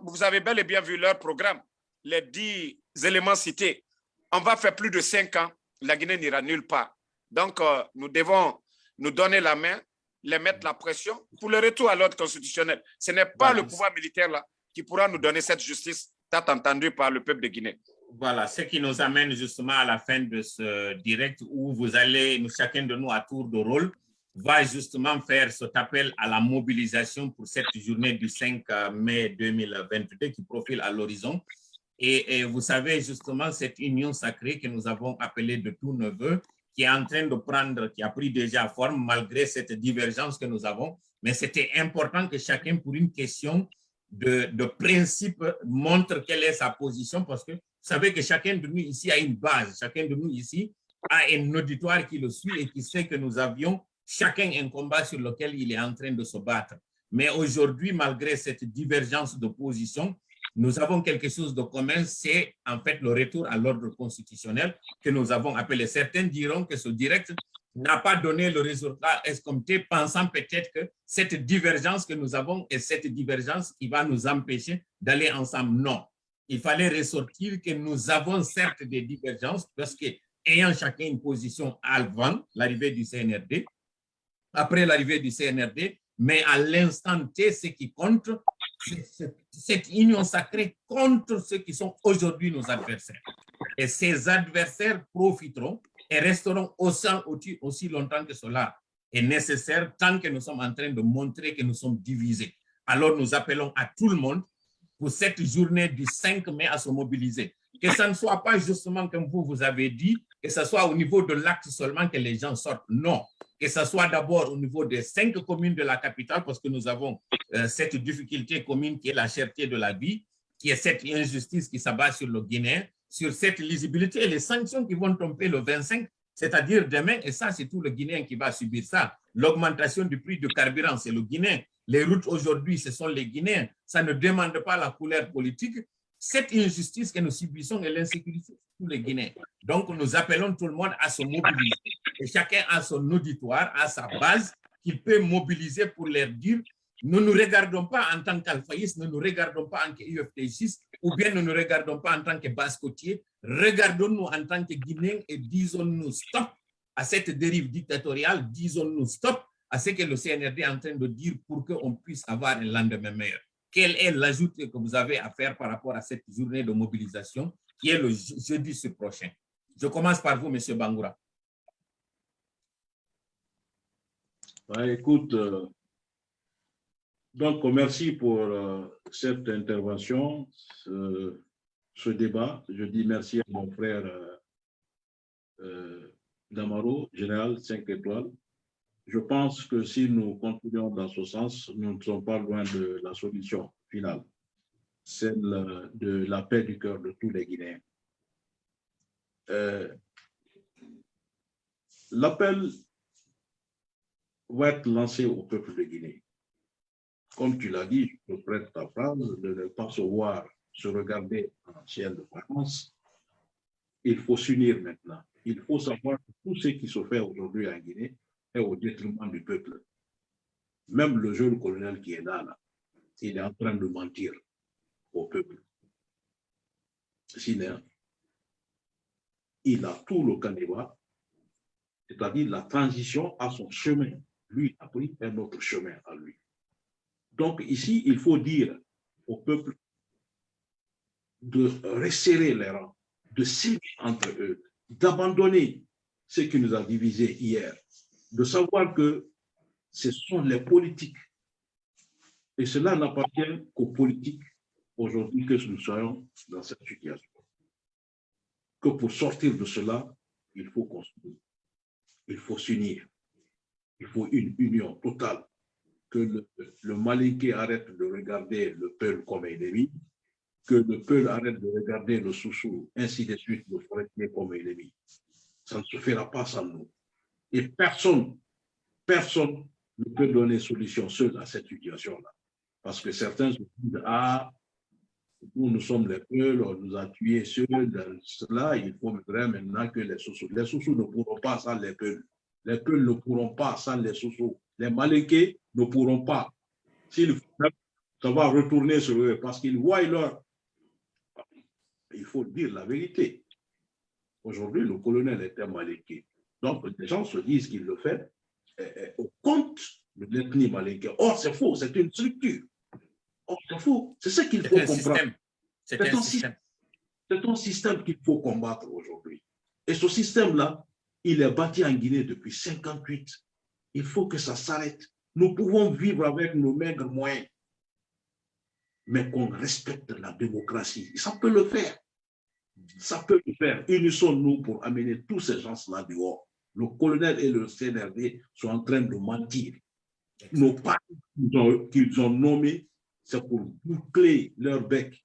vous avez bel et bien vu leur programme, les dix éléments cités. On va faire plus de cinq ans, la Guinée n'ira nulle part. Donc, euh, nous devons nous donner la main, les mettre la pression pour le retour à l'ordre constitutionnel. Ce n'est pas le pouvoir militaire là qui pourra nous donner cette justice tant entendue par le peuple de Guinée. Voilà, ce qui nous amène justement à la fin de ce direct où vous allez, nous, chacun de nous à tour de rôle, va justement faire cet appel à la mobilisation pour cette journée du 5 mai 2022 qui profile à l'horizon. Et, vous savez justement cette union sacrée que nous avons appelée de tous nos voeux, qui est en train de prendre, qui a pris déjà forme malgré cette divergence que nous avons. Mais c'était important que chacun, pour une question de, de, principe, montre quelle est sa position parce que vous savez que chacun de nous ici a une base, chacun de nous ici a un auditoire qui le suit et qui sait que nous avions chacun un combat sur lequel il est en train de se battre. Mais aujourd'hui, malgré cette divergence de position, nous avons quelque chose de commun, c'est en fait le retour à l'ordre constitutionnel que nous avons appelé. Certains diront que ce direct n'a pas donné le résultat escompté, pensant peut-être que cette divergence que nous avons est cette divergence qui va nous empêcher d'aller ensemble. Non, il fallait ressortir que nous avons certes des divergences parce que ayant chacun une position avant l'arrivée du CNRD, après l'arrivée du CNRD, mais à l'instant T, ce qui compte, cette union sacrée contre ceux qui sont aujourd'hui nos adversaires. Et ces adversaires profiteront et resteront aussi, aussi longtemps que cela est nécessaire, tant que nous sommes en train de montrer que nous sommes divisés. Alors nous appelons à tout le monde pour cette journée du 5 mai à se mobiliser. Que ce ne soit pas justement comme vous, vous avez dit, que ce soit au niveau de l'acte seulement que les gens sortent. Non, que ce soit d'abord au niveau des cinq communes de la capitale, parce que nous avons euh, cette difficulté commune qui est la cherté de la vie, qui est cette injustice qui s'abat sur le Guinéen, sur cette lisibilité et les sanctions qui vont tomber le 25, c'est-à-dire demain, et ça c'est tout le Guinéen qui va subir ça, l'augmentation du prix du carburant, c'est le Guinéen, les routes aujourd'hui, ce sont les Guinéens, ça ne demande pas la couleur politique, cette injustice que nous subissons et l'insécurité tous les Guinéens. Donc, nous appelons tout le monde à se mobiliser. Et chacun a son auditoire, a sa base qu'il peut mobiliser pour leur dire nous ne nous regardons pas en tant qu'alphaïstes, nous ne nous regardons pas en tant qu'UFTGistes, ou bien nous ne nous regardons pas en tant que basse-côtiers. Regardons-nous en tant que Guinéens et disons-nous stop à cette dérive dictatoriale, disons-nous stop à ce que le CNRD est en train de dire pour qu'on puisse avoir un lendemain meilleur. Quel est l'ajout que vous avez à faire par rapport à cette journée de mobilisation qui est le jeudi ce prochain? Je commence par vous, M. Bangoura. écoute, euh, donc merci pour euh, cette intervention, ce, débat. Je dis merci à mon frère euh, Damaro, général 5 étoiles. Je pense que si nous continuons dans ce sens, nous ne sommes pas loin de la solution finale, celle de la paix du cœur de tous les Guinéens. L'appel va être lancé au peuple de Guinée. Comme tu l'as dit, je prête ta phrase, de ne pas se voir, se regarder en ciel de vacances. Il faut s'unir maintenant. Il faut savoir que tout ce qui se fait aujourd'hui en Guinée au détriment du peuple. Même le jeune colonel qui est là, il est en train de mentir au peuple. Sinon, il a tout le canevas, c'est-à-dire la transition à son chemin lui a pris un autre chemin à lui. Donc ici, il faut dire au peuple de resserrer les rangs, de s'aimer entre eux, d'abandonner ce qui nous a divisés hier, de savoir que ce sont les politiques. Et cela n'appartient qu'aux politiques aujourd'hui que nous soyons dans cette situation. Que pour sortir de cela, il faut construire, il faut s'unir. Il faut une union totale. Que le, le arrête de regarder le peuple comme ennemi, que le peuple arrête de regarder le sous-sous, ainsi de suite, le forestier comme ennemi. Ça ne se fera pas sans nous. Et personne, personne ne peut donner solution seul à cette situation-là. Parce que certains se disent, ah, nous, nous sommes les Peuls, on nous a tués ceux cela, il faut maintenant que les Sousous. Les Sousous ne pourront pas sans les Peuls. Les Peuls ne pourront pas sans les Sousous. Les Malékés ne pourront pas. S'ils ça va retourner sur eux parce qu'ils voient leur... Il faut dire la vérité. Aujourd'hui, le colonel était Maléké. Donc, les gens se disent qu'il le fait eh, eh, au compte de l'ethnie Maléké. Or, c'est faux, c'est une structure. Or, c'est faux. C'est ce qu'il faut comprendre. C'est C'est un un système. C'est un système qu'il faut combattre aujourd'hui. Et ce système-là, il est bâti en Guinée depuis 58. Il faut que ça s'arrête. Nous pouvons vivre avec nos maigres moyens, mais qu'on respecte la démocratie. Ça peut le faire. Ça peut le faire. Unissons-nous pour amener tous ces gens-là dehors. Le colonel et le CNRD sont en train de mentir. Nos partis qu'ils ont, nommés, c'est pour boucler leur bec.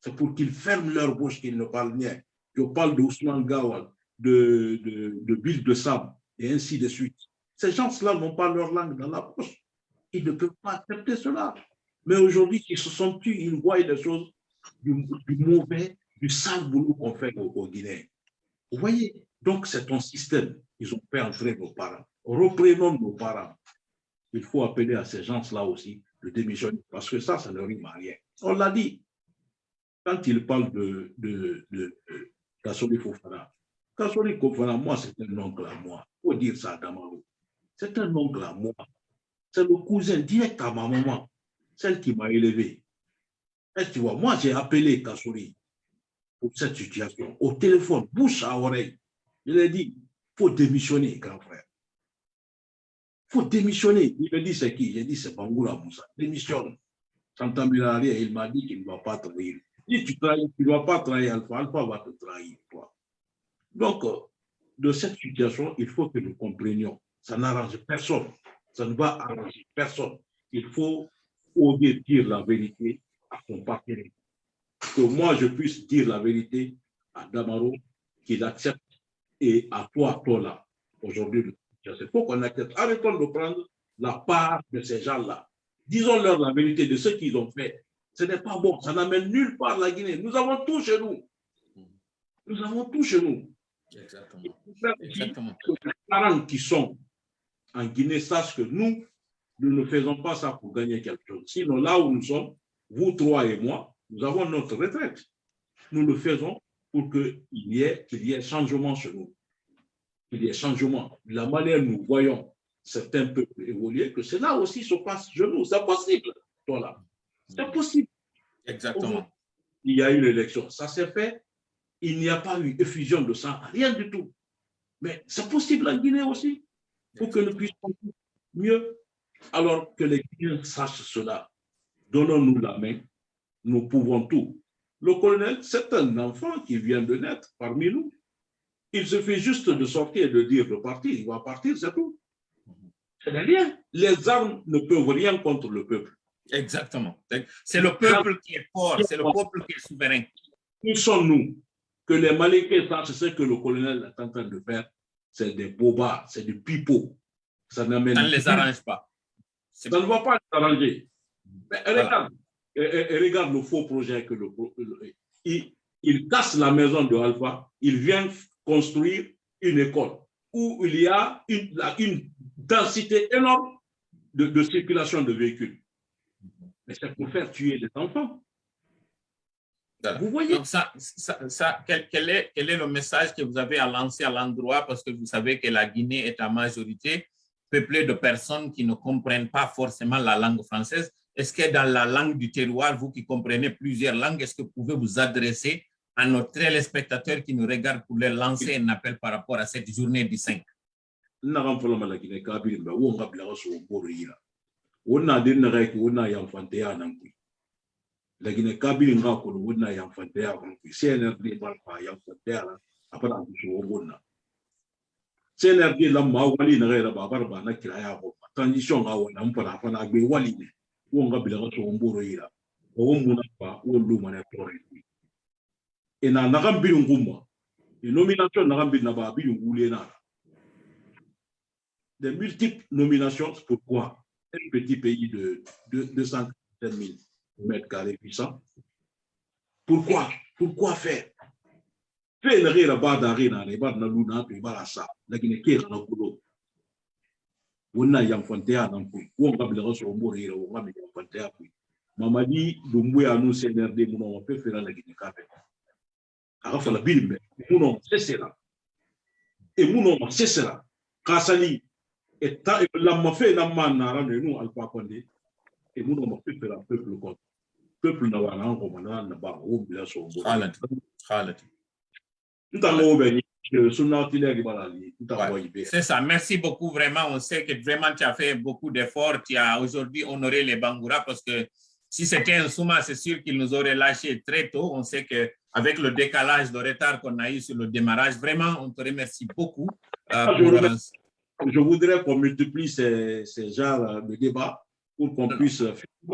C'est pour qu'ils ferment leur bouche, qu'ils ne parlent rien. Je parle d'Ousmane Gawal, de, de, de Bill de Sam, et ainsi de suite. Ces gens-là n'ont pas leur langue dans la poche. Ils ne peuvent pas accepter cela. Mais aujourd'hui, ils se sont tus, ils voient des choses du, du mauvais, du sale boulot qu'on fait aux, aux Guinéens. Vous voyez? Donc, c'est un système. Ils ont entrer nos parents. Reprenons nos parents. Il faut appeler à ces gens-là aussi de démissionner, parce que ça, ça ne rime à rien. On l'a dit. Quand il parle de, de, de, de Fofana, Kassoli Fofana, moi, c'est un oncle à moi. Il faut dire ça à Damaro. C'est un oncle à moi. C'est le cousin direct à ma maman, celle qui m'a élevé. Et tu vois, moi, j'ai appelé Kassoli pour cette situation, au téléphone, bouche à oreille. Je lui ai dit, faut démissionner, grand frère. Faut démissionner. Il me dit, c'est qui? J'ai dit, c'est Bangoula Moussa. Démissionne. Rien, il m'a dit qu'il ne va pas trahir. Si tu tu ne dois pas trahir Alpha, Alpha va te trahir, toi. Donc, euh, de cette situation, il faut que nous comprenions. Ça n'arrange personne. Ça ne va arranger personne. Il faut oser dire la vérité à son partenaire. Que moi, je puisse dire la vérité à Damaro, qu'il accepte, et à toi, toi là, aujourd'hui, il faut qu'on accepte. Arrêtons de prendre la part de ces gens-là. Disons-leur la vérité de ce qu'ils ont fait. Ce n'est pas bon, ça n'amène nulle part la Guinée. Nous avons tout chez nous. Nous avons tout chez nous. Exactement. Exactement. les parents qui sont en Guinée sachent que nous, nous ne faisons pas ça pour gagner quelque chose. Sinon, là où nous sommes, vous trois et moi, nous avons notre retraite. Nous le faisons pour qu'il y ait, y ait changement chez nous. Qu'il y ait changement. La manière dont nous voyons certains peuples évoluer, que cela aussi se passe chez nous. C'est possible, toi là. C'est possible. Exactement. Il y a eu l'élection. Ça s'est fait. Il n'y a pas eu effusion de sang, rien du tout. Mais c'est possible en Guinée aussi, pour que nous puissions mieux. Alors que les Guinéens sachent cela. Donnons-nous la main. Nous pouvons tout. Le colonel, c'est un enfant qui vient de naître parmi nous. Il suffit juste de sortir et de dire de partir. Il va partir, c'est tout. Ce n'est rien. Les armes ne peuvent rien contre le peuple. Exactement. C'est le peuple qui est fort, c'est le peuple qui est souverain. Qui sommes-nous? Que les Malékés sachent ce que le colonel est en train de faire. C'est des bobards, c'est des pipeaux. Ça n'amène Ça ne les arrange pas. Ça ne va pas les arranger. Mais regarde, et- et- et regarde le faux projet que le, le- il, il casse la maison de Alpha, il vient construire une école où il y a une, densité énorme de, de circulation de véhicules. Mais c'est pour faire tuer les enfants. Voilà. Vous voyez? Donc, ça, ça, ça- quel, quel est, quel est le message que vous avez à lancer à l'endroit? Parce que vous savez que la Guinée est en majorité peuplée de personnes qui ne comprennent pas forcément la langue française. Est-ce que dans la langue du terroir, vous qui comprenez plusieurs langues, est-ce que vous pouvez vous adresser à nos téléspectateurs qui nous regardent pour leur lancer un appel par rapport à cette journée du 5 naga fɔlɔ ma laginɛ k'a bi mɛ wo nga bila ka sogo boro yira. O na de naga ki o na yanfanteya nan koyi laginɛ k'a bi nga kono o na yanfanteya kan koyi cnrd ba fa yanfanteya la a bana ku sogo bo na cnrd la ma wali naga yɛrɛ ba a bara ba na kiraya ko transition ga wala n fana fana gbe wali ne wo nga bila ka nomination bi na na des multiples nominations. Pourquoi Un petit pays de, de 250 000 mètres carrés. Pourquoi Pourquoi faire? Fais le rire bas d'arena, les bas de luna, puis bas ça. La dans. wonna yanfantaya nan koy won ka bilaga sɔrɔ n b'o de yira won ka mi yanfantaya koyi mamadi domboya n'o cnrd mun na wa fɛn fɛn la gine kan bɛɛ a ka fala bi nin bɛ mun na se sera. E mun na se sera. K'a sali e ta e lamafɛn na ma nara n'o ye n'o alifa kɔnde e mun na fɛn fɛn la peuple kɔnɔ peuple na wa n'an kɔma n'an na ba o bila sɔrɔ n b'o de yira. n t'a ŋo bɛ ɲɛ. C'est ça, merci beaucoup vraiment. On sait que vraiment tu as fait beaucoup d'efforts. Tu as aujourd'hui honoré les Bangoura parce que si c'était un Souma, c'est sûr qu'il nous aurait lâché très tôt. On sait qu'avec le décalage, le retard qu'on a eu sur le démarrage, vraiment, on te remercie beaucoup. Euh, pour, je, voudrais, je, voudrais, qu'on multiplie ces, ces genres de débats pour qu'on puisse...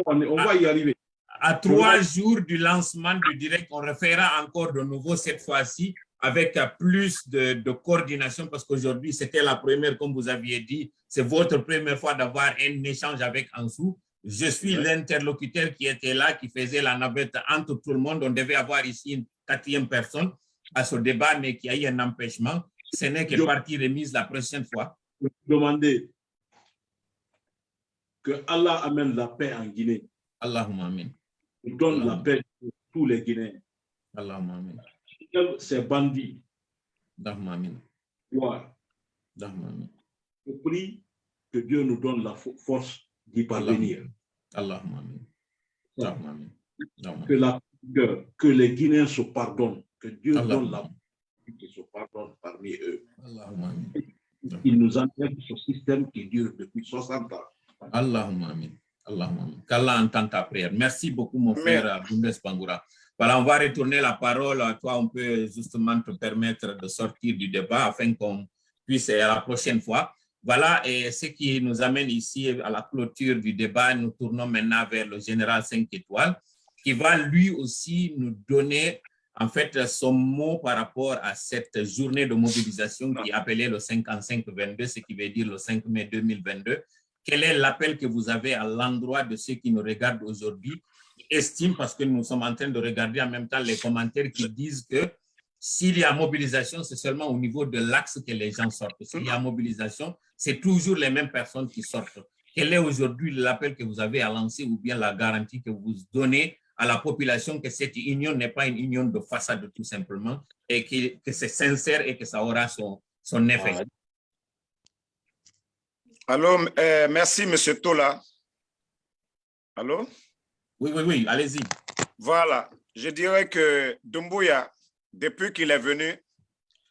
On, on va y arriver. À trois jours du lancement du direct, on refera encore de nouveau cette fois-ci avec plus de, de coordination parce qu'aujourd'hui, c'était la première, comme vous aviez dit, c'est votre première fois d'avoir un échange avec Ansou. Je suis ouais. l'interlocuteur qui était là, qui faisait la navette entre tout le monde. On devait avoir ici une quatrième personne à ce débat, mais qui a eu un empêchement. Ce n'est que partie remise la prochaine fois. Demandez que Allah amène la paix en Guinée. Allahumma amin. Il donne la paix pour tous les Guinéens. Allahumma amin ces bandits. Amin. Je prie que Dieu nous donne la force d'y parvenir. Allahumma amin. Que, la, que, que, les Guinéens se pardonnent, que Dieu donne la qui se pardonne parmi eux. Il nous enlève ce système qui dure depuis 60 ans. Allahumma amin. Allahumma amin. Qu'Allah entende ta prière. Merci beaucoup, mon frère Bundes Bangoura. Voilà, on va retourner la parole à toi. On peut justement te permettre de sortir du débat afin qu'on puisse, à la prochaine fois. Voilà, et ce qui nous amène ici à la clôture du débat. Nous tournons maintenant vers le général 5 étoiles, qui va lui aussi nous donner en fait son mot par rapport à cette journée de mobilisation qui est appelée le 55-22, ce qui veut dire le 5 mai 2022. Quel est l'appel que vous avez à l'endroit de ceux qui nous regardent aujourd'hui estime, parce que nous sommes en train de regarder en même temps les commentaires qui disent que s'il y a mobilisation, c'est seulement au niveau de l'axe que les gens sortent. S'il y a mobilisation, c'est toujours les mêmes personnes qui sortent. Quel est aujourd'hui l'appel que vous avez à lancer ou bien la garantie que vous donnez à la population que cette union n'est pas une union de façade tout simplement et que, c'est sincère et que ça aura son, effet? Allô, euh, merci M. Tola. Allô? Oui, oui, oui, allez-y. Voilà, je dirais que Dumbuya, depuis qu'il est venu,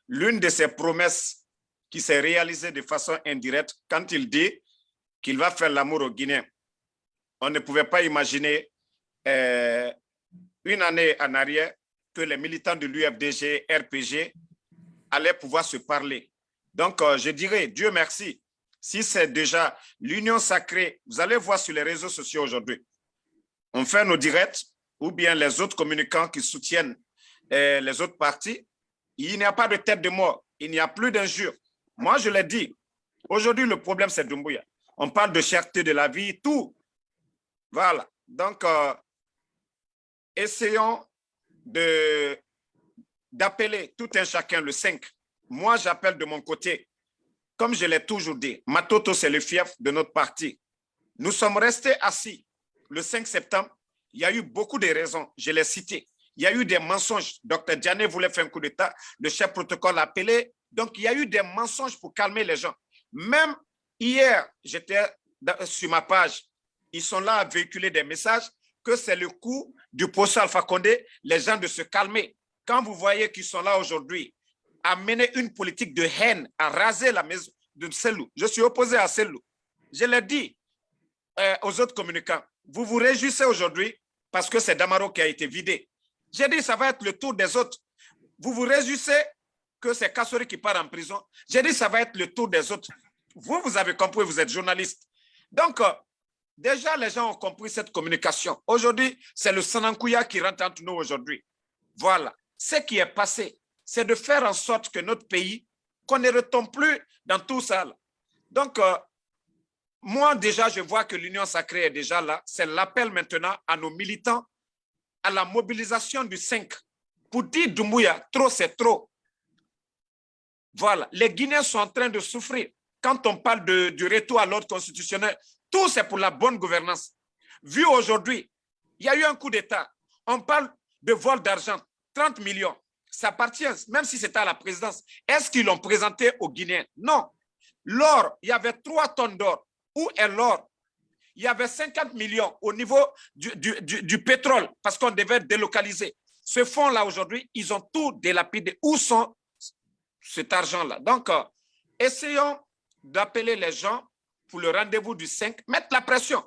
l'une de ses promesses qui s'est réalisée de façon indirecte, quand il dit qu'il va faire l'amour aux Guinéens, on ne pouvait pas imaginer euh, une année en arrière que les militants de l'UFDG, RPG, allaient pouvoir se parler. Donc, euh, je dirais, Dieu merci, si c'est déjà l'union sacrée, vous allez voir sur les réseaux sociaux aujourd'hui, on fait nos directs ou bien les autres communicants qui soutiennent eh, les autres partis, il n'y a pas de tête de mort, il n'y a plus d'injures. Moi, je l'ai dit, aujourd'hui, le problème, c'est Dumbuya. On parle de cherté de la vie, tout. Voilà. Donc, euh, essayons d'appeler tout un chacun le 5. Moi, j'appelle de mon côté, comme je l'ai toujours dit, Matoto, c'est le fief de notre parti. Nous sommes restés assis le 5 septembre, il y a eu beaucoup de raisons, je l'ai cité. Il y a eu des mensonges. Dr Diané voulait faire un coup d'État, le chef protocole a appelé. Donc, il y a eu des mensonges pour calmer les gens. Même hier, j'étais sur ma page, ils sont là à véhiculer des messages que c'est le coup du procès Alpha Condé, les gens de se calmer. Quand vous voyez qu'ils sont là aujourd'hui à mener une politique de haine, à raser la maison de Selou, je suis opposé à Selou. Je l'ai dit euh, aux autres communicants, vous vous réjouissez aujourd'hui parce que c'est Damaro qui a été vidé. J'ai dit ça va être le tour des autres. Vous vous réjouissez que c'est Kassori qui part en prison. J'ai dit ça va être le tour des autres. Vous, vous avez compris, vous êtes journaliste. Donc, euh, déjà, les gens ont compris cette communication. Aujourd'hui, c'est le Sanankouya qui rentre entre nous aujourd'hui. Voilà. Ce qui est passé, c'est de faire en sorte que notre pays, qu'on ne retombe plus dans tout ça. Donc, euh, moi, déjà, je vois que l'Union sacrée est déjà là. C'est l'appel maintenant à nos militants à la mobilisation du 5 pour dire Doumbouya, trop c'est trop. Voilà, les Guinéens sont en train de souffrir. Quand on parle de, du retour à l'ordre constitutionnel, tout c'est pour la bonne gouvernance. Vu aujourd'hui, il y a eu un coup d'État. On parle de vol d'argent, 30 millions. Ça appartient, même si c'était à la présidence. Est-ce qu'ils l'ont présenté aux Guinéens? Non. L'or, il y avait 3 tonnes d'or. Où est l'or? Il y avait 50 millions au niveau du, pétrole parce qu'on devait délocaliser. Ce fonds-là, aujourd'hui, ils ont tout délapidé. Où sont cet argent-là? Donc, euh, essayons d'appeler les gens pour le rendez-vous du 5, mettre la pression.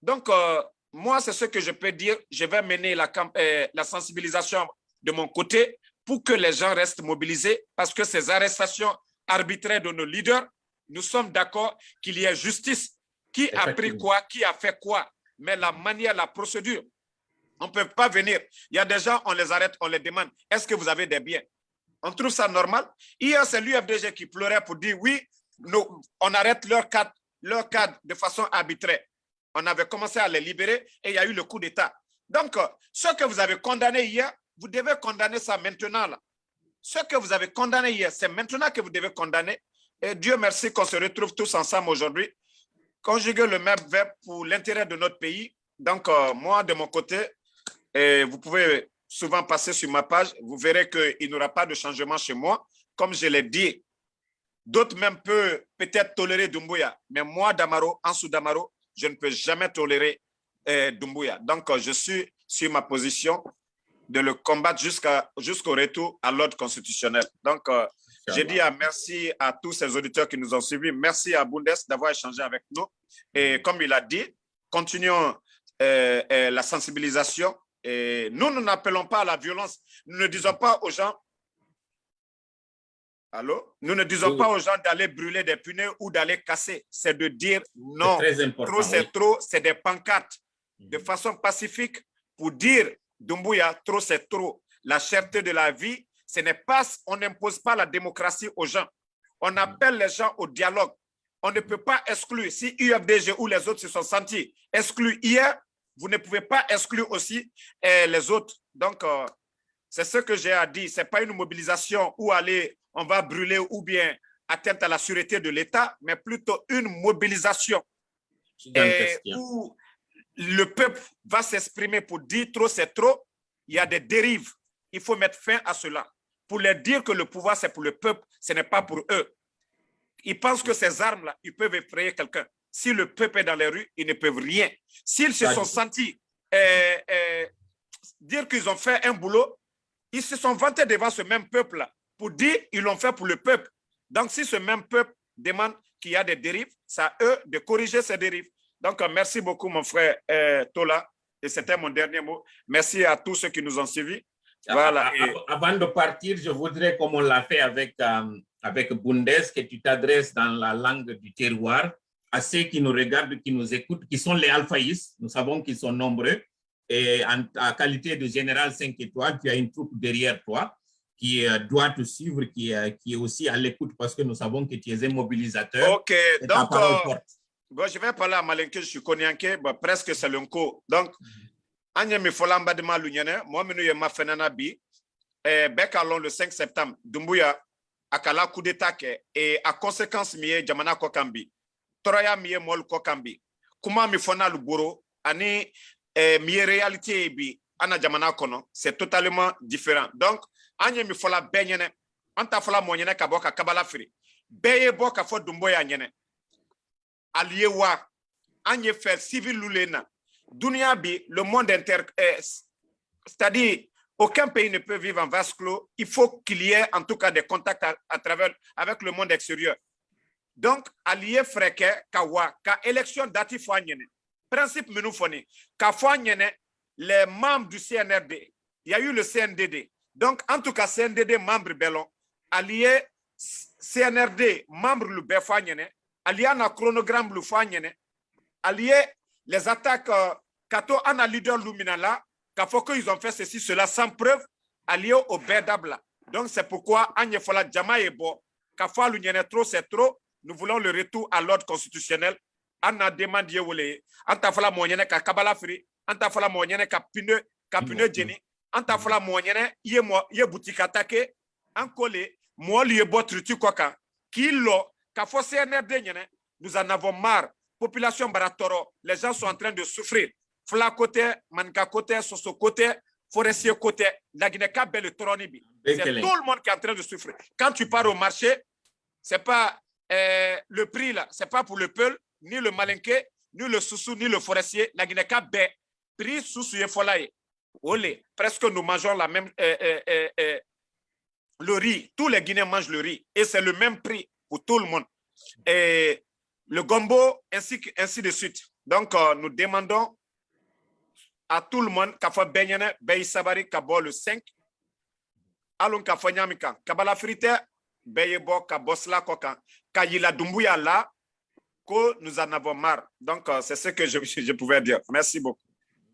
Donc, euh, moi, c'est ce que je peux dire. Je vais mener euh, la sensibilisation de mon côté pour que les gens restent mobilisés parce que ces arrestations arbitraires de nos leaders, nous sommes d'accord qu'il y ait justice. Qui a pris quoi, qui a fait quoi, mais la manière, la procédure, on ne peut pas venir. Il y a des gens, on les arrête, on les demande, est-ce que vous avez des biens? On trouve ça normal? Hier, c'est l'UFDG qui pleurait pour dire, oui, nous, on arrête leur cadre, leur cadre de façon arbitraire. On avait commencé à les libérer et il y a eu le coup d'État. Donc, ce que vous avez condamné hier, vous devez condamner ça maintenant. Là. Ce que vous avez condamné hier, c'est maintenant que vous devez condamner. Et Dieu merci qu'on se retrouve tous ensemble aujourd'hui. Conjuguer le même verbe pour l'intérêt de notre pays. Donc, euh, moi, de mon côté, et vous pouvez souvent passer sur ma page, vous verrez qu'il n'y aura pas de changement chez moi. Comme je l'ai dit, d'autres même peuvent peut-être tolérer Dumbuya, mais moi, Damaro, Ansou Damaro, je ne peux jamais tolérer euh, Dumbuya. Donc, euh, je suis sur ma position de le combattre jusqu'au retour à l'ordre constitutionnel. Donc, j'ai dit à merci à tous ces auditeurs qui nous ont suivis. Merci à Bundes d'avoir échangé avec nous. Et comme il a dit, continuons euh, euh, la sensibilisation. Et nous, nous n'appelons pas à la violence. Nous ne disons pas aux gens, allô? Nous ne disons Oui, pas aux gens d'aller brûler des pneus ou d'aller casser. C'est de dire non. Trop, c'est oui. trop. C'est des pancartes de Mhm. façon pacifique pour dire Dumbuya, trop c'est trop. La cherté de la vie, ce n'est pas, on n'impose pas la démocratie aux gens. On appelle les gens au dialogue. On ne peut pas exclure. Si UFDG ou les autres se sont sentis exclus hier, vous ne pouvez pas exclure aussi eh, les autres. Donc, euh, c'est ce que j'ai à dire. Ce n'est pas une mobilisation où aller, on va brûler ou bien atteinte à la sûreté de l'État, mais plutôt une mobilisation et où le peuple va s'exprimer pour dire trop c'est trop, il y a des dérives. Il faut mettre fin à cela. Pour leur dire que le pouvoir c'est pour le peuple, ce n'est pas pour eux. Ils pensent que ces armes-là, ils peuvent effrayer quelqu'un. Si le peuple est dans les rues, ils ne peuvent rien. S'ils se sont sentis euh, euh, dire qu'ils ont fait un boulot, ils se sont vantés devant ce même peuple-là pour dire qu'ils l'ont fait pour le peuple. Donc, si ce même peuple demande qu'il y a des dérives, c'est à eux de corriger ces dérives. Donc, euh, merci beaucoup, mon frère euh, Tola. Et c'était mon dernier mot. Merci à tous ceux qui nous ont suivis. Voilà. Avant de partir, je voudrais, comme on l'a fait avec, euh, avec Bundes, que tu t'adresses dans la langue du terroir à ceux qui nous regardent, qui nous écoutent, qui sont les alphaïs. Nous savons qu'ils sont nombreux. Et en qualité de général 5 étoiles, tu as une troupe derrière toi qui euh, doit te suivre, qui, euh, qui est aussi à l'écoute parce que nous savons que tu es un mobilisateur. OK. Donc, euh. Bon, je vais parler à Malenke, je suis Konyanke, bon, presque l'unco. Donc, Anya mi fola mbadima lunyene, moi minu ye ma fenana bi, eh, beka lon le 5 septembre, Dumbuya, akala coup d'état ke, et à conséquence miye jamana kokambi, toraya miye mol kokambi, kuma mi fona luburo, ani eh, miye réalité bi, ana jamana kono, c'est totalement différent. Donc, anya mi fola benyene, anta fola monyene ka boka kabala firi, beye boka fo Dumbuya nyene, allié wa anye fait civil lulena dunia bi le monde inter eh, c'est-à-dire aucun pays ne peut vivre en vase clos. Il faut qu'il y ait en tout cas des contacts à, travers avec le monde extérieur. Donc allié freke ka wa ka élection dati principe menu foni ka fo anyene les membres du CNRD il y a eu le CNDD donc en tout cas CNDD membre belon allié CNRD membre le befo anyene allié na chronogramme le fo anyene allié les attaques euh, kato ana leader lumina là qu'a faut qu'ils ont fait ceci cela sans preuve allié au bedabla donc c'est pourquoi anye fola jama est bon. L'union trop c'est trop. Nous voulons le retour à l'ordre constitutionnel. Ana demande ye wole anta fola monyene ka kabala fri anta fola monyene ka pine ka pneu jeni an ta fɔla mɔgɔ ɲɛnɛ i ye mɔ i ye butiki attaqué. An ko le mɔgɔ lu ye bɔ trutu kɔ kan k'i lɔ k'a fɔ CNRD nous en avons marre population bara tɔɔrɔ les gens sont en train de souffrir. Tɛ maninka ko tɛ soso tɛ forestier ko tɛ laginɛka bɛɛ le tɔɔrɔni bi c'est tout le monde qui est en train de souffrir. Quand tu pars au marché c'est pas euh, le prix là c'est pas pour le peul ni le malinqué ni le sousou ni le forestier. Laginɛka bɛɛ prix susu ye fɔla ye Olé, presque nous mangeons la même, euh, euh, le riz. Tous les Guinéens mangent le riz. Et c'est le même prix pour tout le monde. Et le gombo, ainsi, ainsi de suite. Donc, nous demandons à tout le monde benyene, beyi sabari, kabo le 5. Allons qu'à faire nyamika. Kabala frite, beye bo, kabosla kokan. Kayila dumbuya là, que nous en avons marre. Donc, c'est ce que je, je pouvais dire. Merci beaucoup.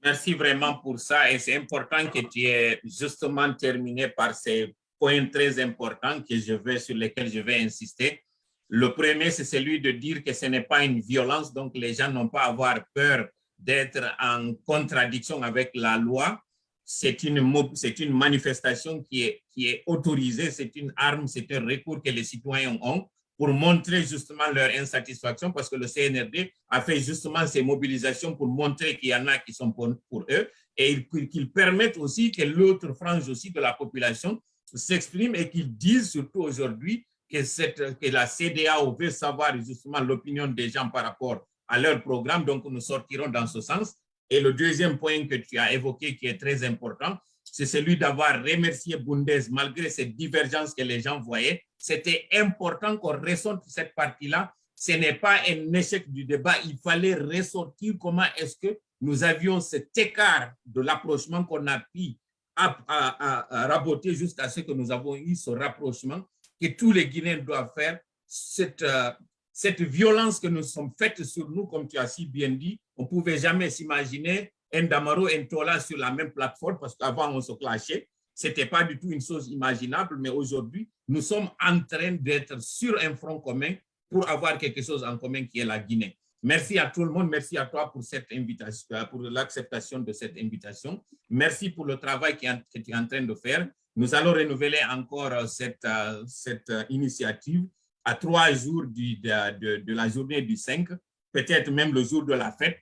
Merci vraiment pour ça et c'est important que tu aies justement terminé par ces points très importants que je vais, sur lesquels je vais insister. Le premier, c'est celui de dire que ce n'est pas une violence, donc les gens n'ont pas à avoir peur d'être en contradiction avec la loi. C'est une, une manifestation qui est, qui est autorisée, c'est une arme, c'est un recours que les citoyens ont pour montrer justement leur insatisfaction parce que le CNRD a fait justement ces mobilisations pour montrer qu'il y en a qui sont pour, pour eux et qu'ils permettent aussi que l'autre frange aussi de la population s'exprime et qu'ils disent surtout aujourd'hui que, cette, la CDAO veut savoir justement l'opinion des gens par rapport à leur programme, donc nous sortirons dans ce sens. Et le deuxième point que tu as évoqué qui est très important, c'est celui d'avoir remercié Bundes malgré ces divergences que les gens voyaient. C'était important qu'on ressorte cette partie-là. Ce n'est pas un échec du débat. Il fallait ressortir comment est-ce que nous avions cet écart de l'approchement qu'on a pu raboter jusqu'à ce que nous avons eu ce rapprochement que tous les Guinéens doivent faire. Cette, euh, cette violence que nous sommes faites sur nous, comme tu as si bien dit, on ne pouvait jamais s'imaginer un Damaro et un Tola sur la même plateforme parce qu'avant on se clashait. Ce n'était pas du tout une chose imaginable, mais aujourd'hui, nous sommes en train d'être sur un front commun pour avoir quelque chose en commun qui est la Guinée. Merci à tout le monde, merci à toi pour cette invitation, pour l'acceptation de cette invitation. Merci pour le travail que tu es en train de faire. Nous allons renouveler encore cette, cette initiative à trois jours de, la journée du 5, peut-être même le jour de la fête,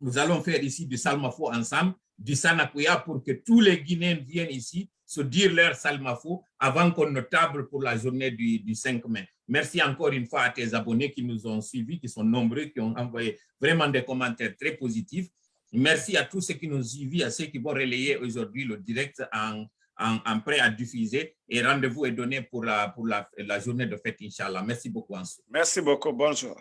nous allons faire ici du salmafo ensemble, du sanakuya pour que tous les Guinéens viennent ici se dire leur salmafo avant qu'on ne table pour la journée du, du, 5 mai. Merci encore une fois à tes abonnés qui nous ont suivis, qui sont nombreux, qui ont envoyé vraiment des commentaires très positifs. Merci à tous ceux qui nous suivent, à ceux qui vont relayer aujourd'hui le direct en, en, prêt à diffuser. Et rendez-vous est donné pour la, pour la, la journée de fête, Inch'Allah. Merci beaucoup, Ansou. Merci beaucoup. Bonjour.